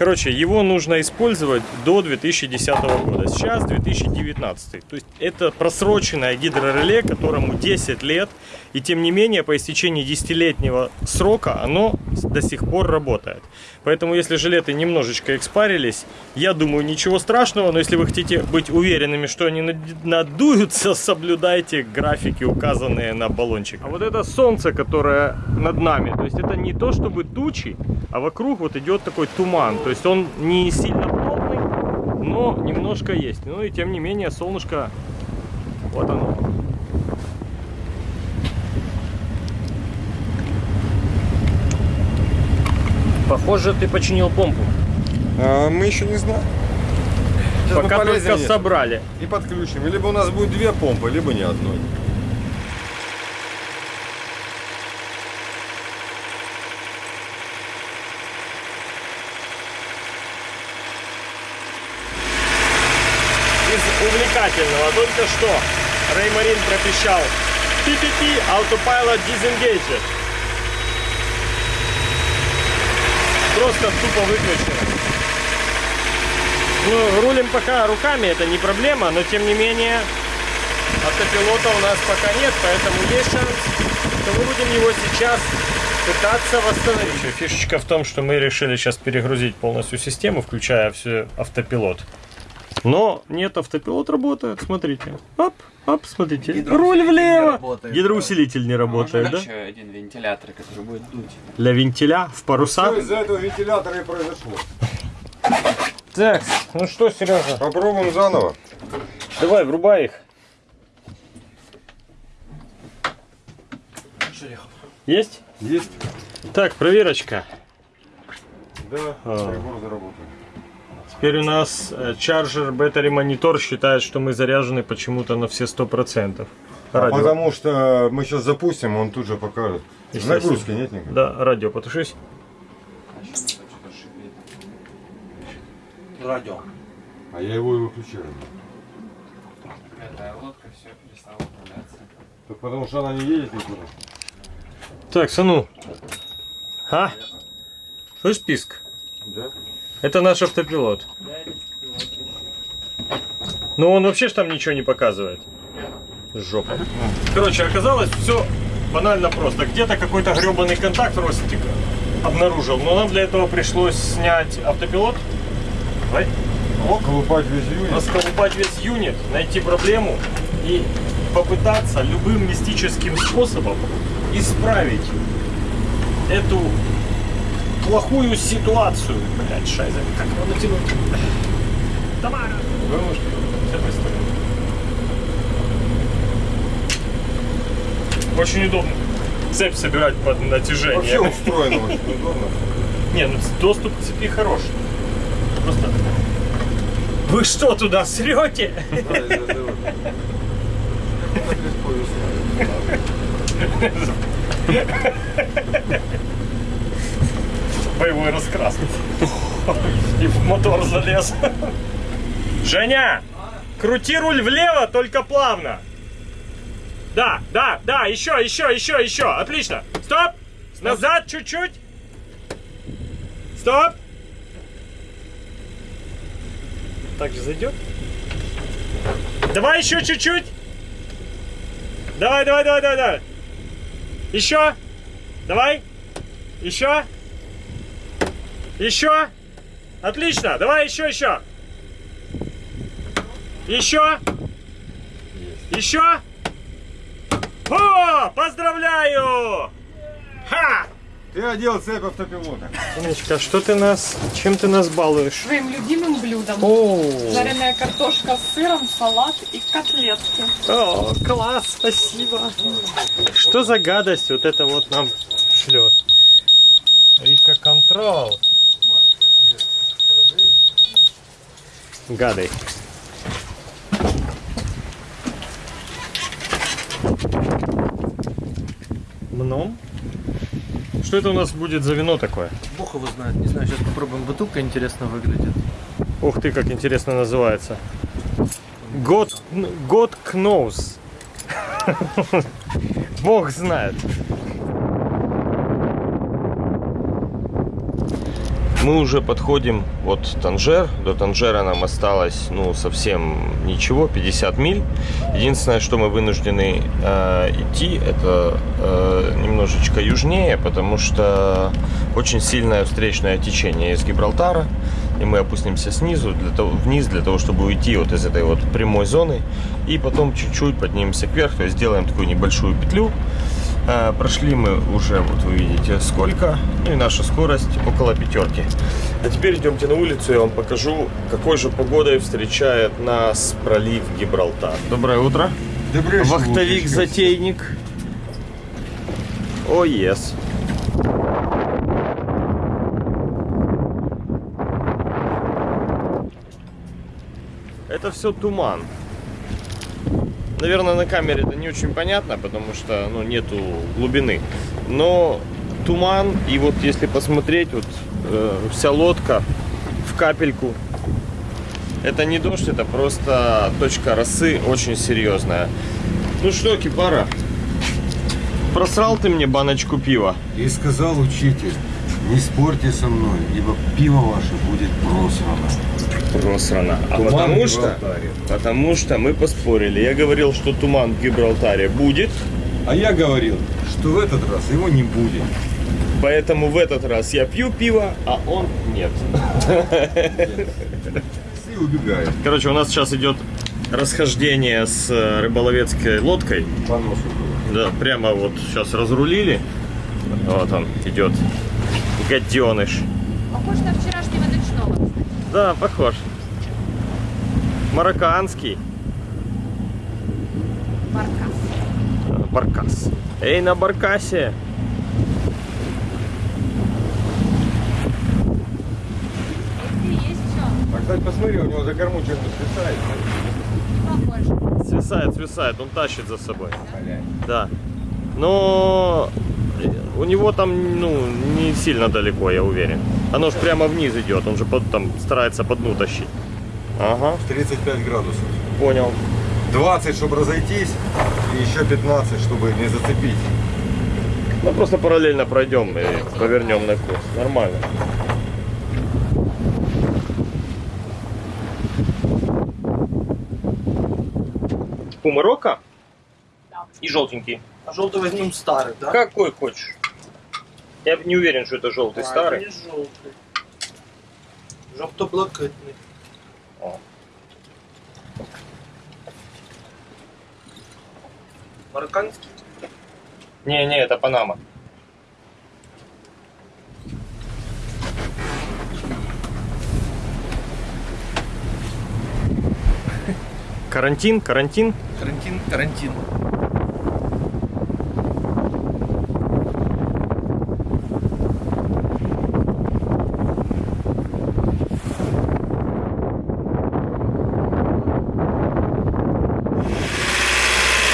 Короче, его нужно использовать до 2010 года. Сейчас 2019. То есть это просроченное гидрореле, которому 10 лет. И тем не менее, по истечении 10-летнего срока оно до сих пор работает. Поэтому, если жилеты немножечко экспарились, я думаю, ничего страшного. Но если вы хотите быть уверенными, что они над- надуются, соблюдайте графики, указанные на баллончик. А вот это солнце, которое над нами, то есть это не то чтобы тучи, а вокруг вот идет такой туман. То есть он не сильно плотный, но немножко есть. Ну и тем не менее, солнышко, вот оно. Похоже, ты починил помпу. А, мы еще не знаем. Сейчас Пока только вниз собрали. и подключим. Либо у нас будет две помпы, либо ни одной. Из увлекательного только что Реймарин пропищал PPP Autopilot Disengaged. Просто тупо выключено. Ну, рулим пока руками, это не проблема, но тем не менее автопилота у нас пока нет, поэтому есть шанс, что мы будем его сейчас пытаться восстановить. Фишечка в том, что мы решили сейчас перегрузить полностью систему, включая все автопилот. Но нет, автопилот работает, смотрите. Оп, оп, смотрите. Руль не влево. работает, Гидроусилитель не работает, Можно да? еще один вентилятор, который будет дуть. Для вентиля в парусах. Что из-за этого вентилятора и произошло? Так, ну что, Сережа, Попробуем заново. давай, врубай их. Есть? Есть? Так, проверочка. Да, А. прибор заработал. Теперь у нас Charger Battery Monitor считает, что мы заряжены почему-то на все 100%. Радио. Потому что мы сейчас запустим, он тут же покажет. Нагрузки нет никакой? Да, радио, потушись. Радио. А я его и выключил. Эта лодка все перестала управляться. Так потому что она не едет никуда. Так, Сану. А? Слышь, писк? Да? Это наш автопилот. Но он вообще ж там ничего не показывает. Жопа. Короче, оказалось все банально просто. Где-то какой-то гребаный контакт Ростик обнаружил. Но нам для этого пришлось снять автопилот. Давай. Колупать весь юнит. расколупать весь юнит, найти проблему и попытаться любым мистическим способом исправить эту плохую ситуацию. Блять, шайза, как его натянуть? Тамара! Очень удобно. Цепь собирать под Вообще натяжением. устроено очень удобно. Не, ну доступ к цепи хороший. Просто... Вы что, туда срете? Да, из-за этого. Так легко весна. Боевой раскрас. И в мотор залез. Женя! Крути руль влево, только плавно. Да, да, да, еще, еще, еще, еще. Отлично. Стоп. Назад чуть-чуть. Стоп. Так же зайдет? Давай еще чуть-чуть. Давай, давай, давай, давай, давай. Еще. Давай. Еще. Еще. Отлично. Давай еще, еще. Еще. Еще. О, поздравляю! Ха! Ты одел цепь автопилота. Иночка, что ты нас, чем ты нас балуешь? Своим любимым блюдом. О, Жареная картошка с сыром, салат и котлетки. о, класс, спасибо. Что за гадость вот это вот нам шлет? Рика Контрол. Гадай. Мном? Что это у нас будет за вино такое? Бог его знает. Не знаю, сейчас попробуем. Бутылка интересно выглядит. Ух ты, как интересно называется. God, God knows. Бог знает. Мы уже подходим от Танжер. До Танжера нам осталось, ну, совсем ничего, 50 миль. Единственное, что мы вынуждены э, идти, это э, немножечко южнее, потому что очень сильное встречное течение из Гибралтара. И мы опустимся снизу, для того, вниз, для того, чтобы уйти вот из этой вот прямой зоны. И потом чуть-чуть поднимемся вверх, то есть сделаем такую небольшую петлю. А, Прошли мы уже, вот вы видите, сколько. Ну и наша скорость около пятерки. А теперь идемте на улицу, я вам покажу, какой же погодой встречает нас пролив Гибралтар. Доброе утро. Вахтовик-затейник. О, ес. Это все туман. Наверное, на камере это не очень понятно, потому что ну, нету глубины. Но туман, и вот если посмотреть, вот э, вся лодка в капельку. Это не дождь, это просто точка росы очень серьезная. Ну что, Кипара, просрал ты мне баночку пива? И сказал учитель, не спорьте со мной, ибо пиво ваше будет просрано. Просрано. А Туман потому что, потому что мы поспорили. Я говорил, что туман в Гибралтаре будет, А я говорил, что в этот раз его не будет. поэтому в этот раз я пью пиво, а он нет. И убегает. Короче, у нас сейчас идет расхождение с э, рыболовецкой лодкой. По носу. Да, прямо вот сейчас разрулили. Вот он идет. Гаденыш. Похож на ночного. Да, похож. Марокканский. Баркас. Баркас. Эй, на баркасе. А, кстати, посмотри, у него за корму свисает. Похоже. Свисает, свисает, он тащит за собой. Да. Но у него там, ну, не сильно далеко, я уверен. Оно же прямо вниз идет, он же под- там старается по дну тащить. Ага, 35 градусов. понял. 20, чтобы разойтись, и еще 15, чтобы не зацепить. Ну, просто параллельно пройдем и повернем на курс. Нормально. Пумарока? Да. И желтенький. А желтый возьмем старый, да? Какой хочешь. Я не уверен, что это желтый А, старый. это не желтый. Жовто-блакитний. О. Марокканский. Не-не, это Панама. Карантин, карантин. Карантин, карантин.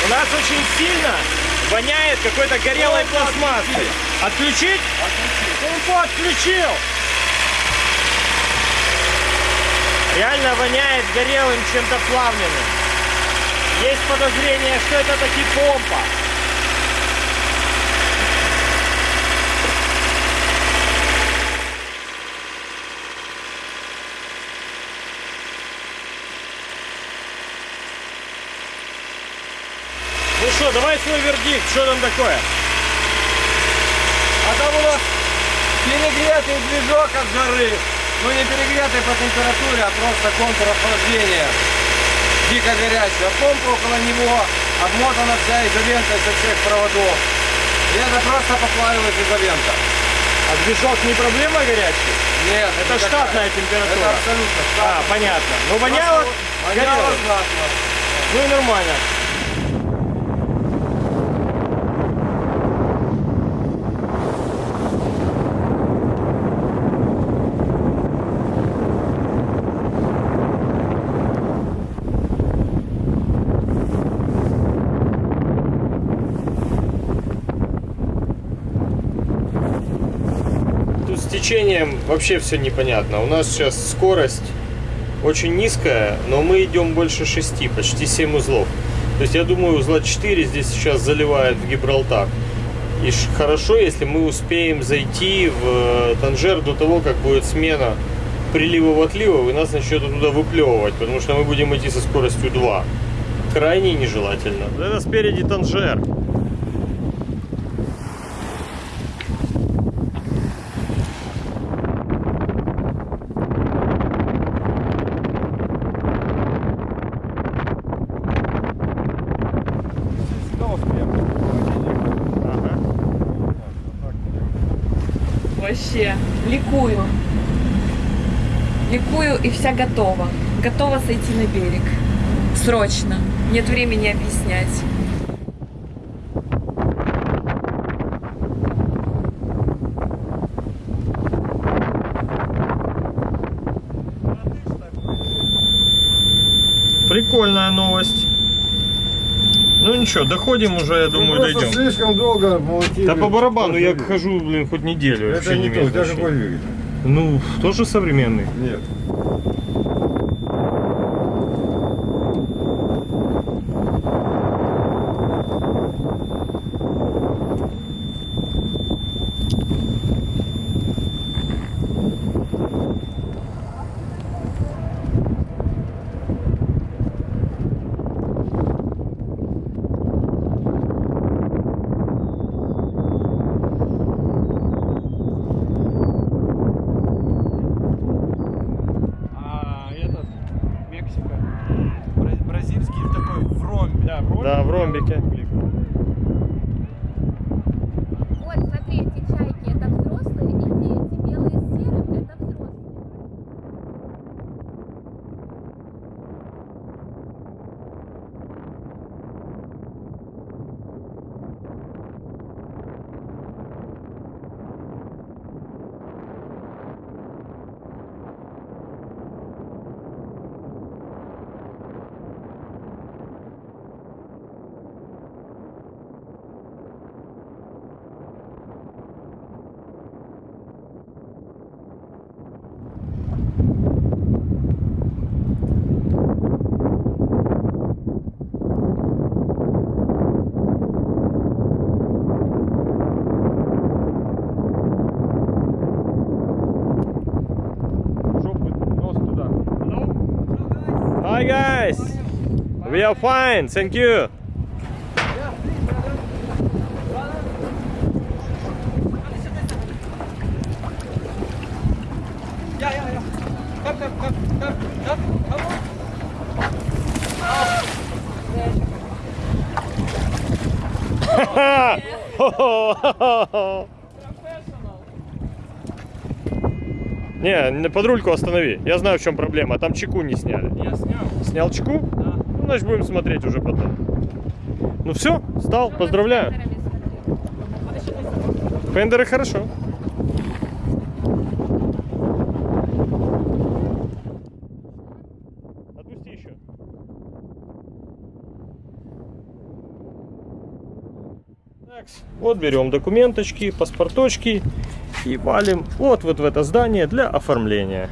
У нас очень сильно воняет какой-то горелой пластмассой. Отключить? Помпу отключил. Реально воняет горелым чем-то плавленным. Есть подозрение, что это таки помпа. Что, давай свой вердикт, что там такое? А там у нас перегретый движок от жары. Ну не перегретый по температуре, а просто контур охлаждения. Дико горячий. А помпа около него обмотана вся изолентой со всех проводов. И это просто поплавилась изолента. А движок не проблема горячий? Нет, Это никакая. штатная Это температура. абсолютно А, штатная. понятно. Ну воняло? Воняло горело. знатно. Ну и нормально. Течением вообще все непонятно. У нас сейчас скорость очень низкая, но мы идем больше 6, почти 7 узлов. То есть я думаю, узла 4 здесь сейчас заливает в Гибралтар. И хорошо, если мы успеем зайти в э, Танжер до того, как будет смена приливов-отливов, и нас начнет оттуда выплевывать, потому что мы будем идти со скоростью 2. Крайне нежелательно. Это спереди Танжер. Ага. Вообще, ликую. Ликую и вся готова. Готова сойти на берег. Срочно. Нет времени объяснять. Ничего, доходим уже, я думаю, Ну, просто дойдем. слишком долго молотили. Да по барабану, я хожу, блин, хоть неделю. Это вообще не то, у тебя какой двигатель? Ну, тоже современный. Нет. А этот, Мексика, бра- бразильский такой в ромбе. Да, в Да, в ромбике. Вот, смотри, эти чайки, это взрослые и дети. Белые с серым, это взрослые. Жопу, нос туда. Hi guys! We are fine, thank you. Не, под рульку останови. Я знаю, в чем проблема. Там чеку не сняли. Я снял. Снял чеку? Ну, значит, будем смотреть уже потом. Ну все, стал, поздравляю. Фендеры хорошо. Отпусти еще. Так, вот берем документочки, паспорточки и валим вот, вот в это здание для оформления.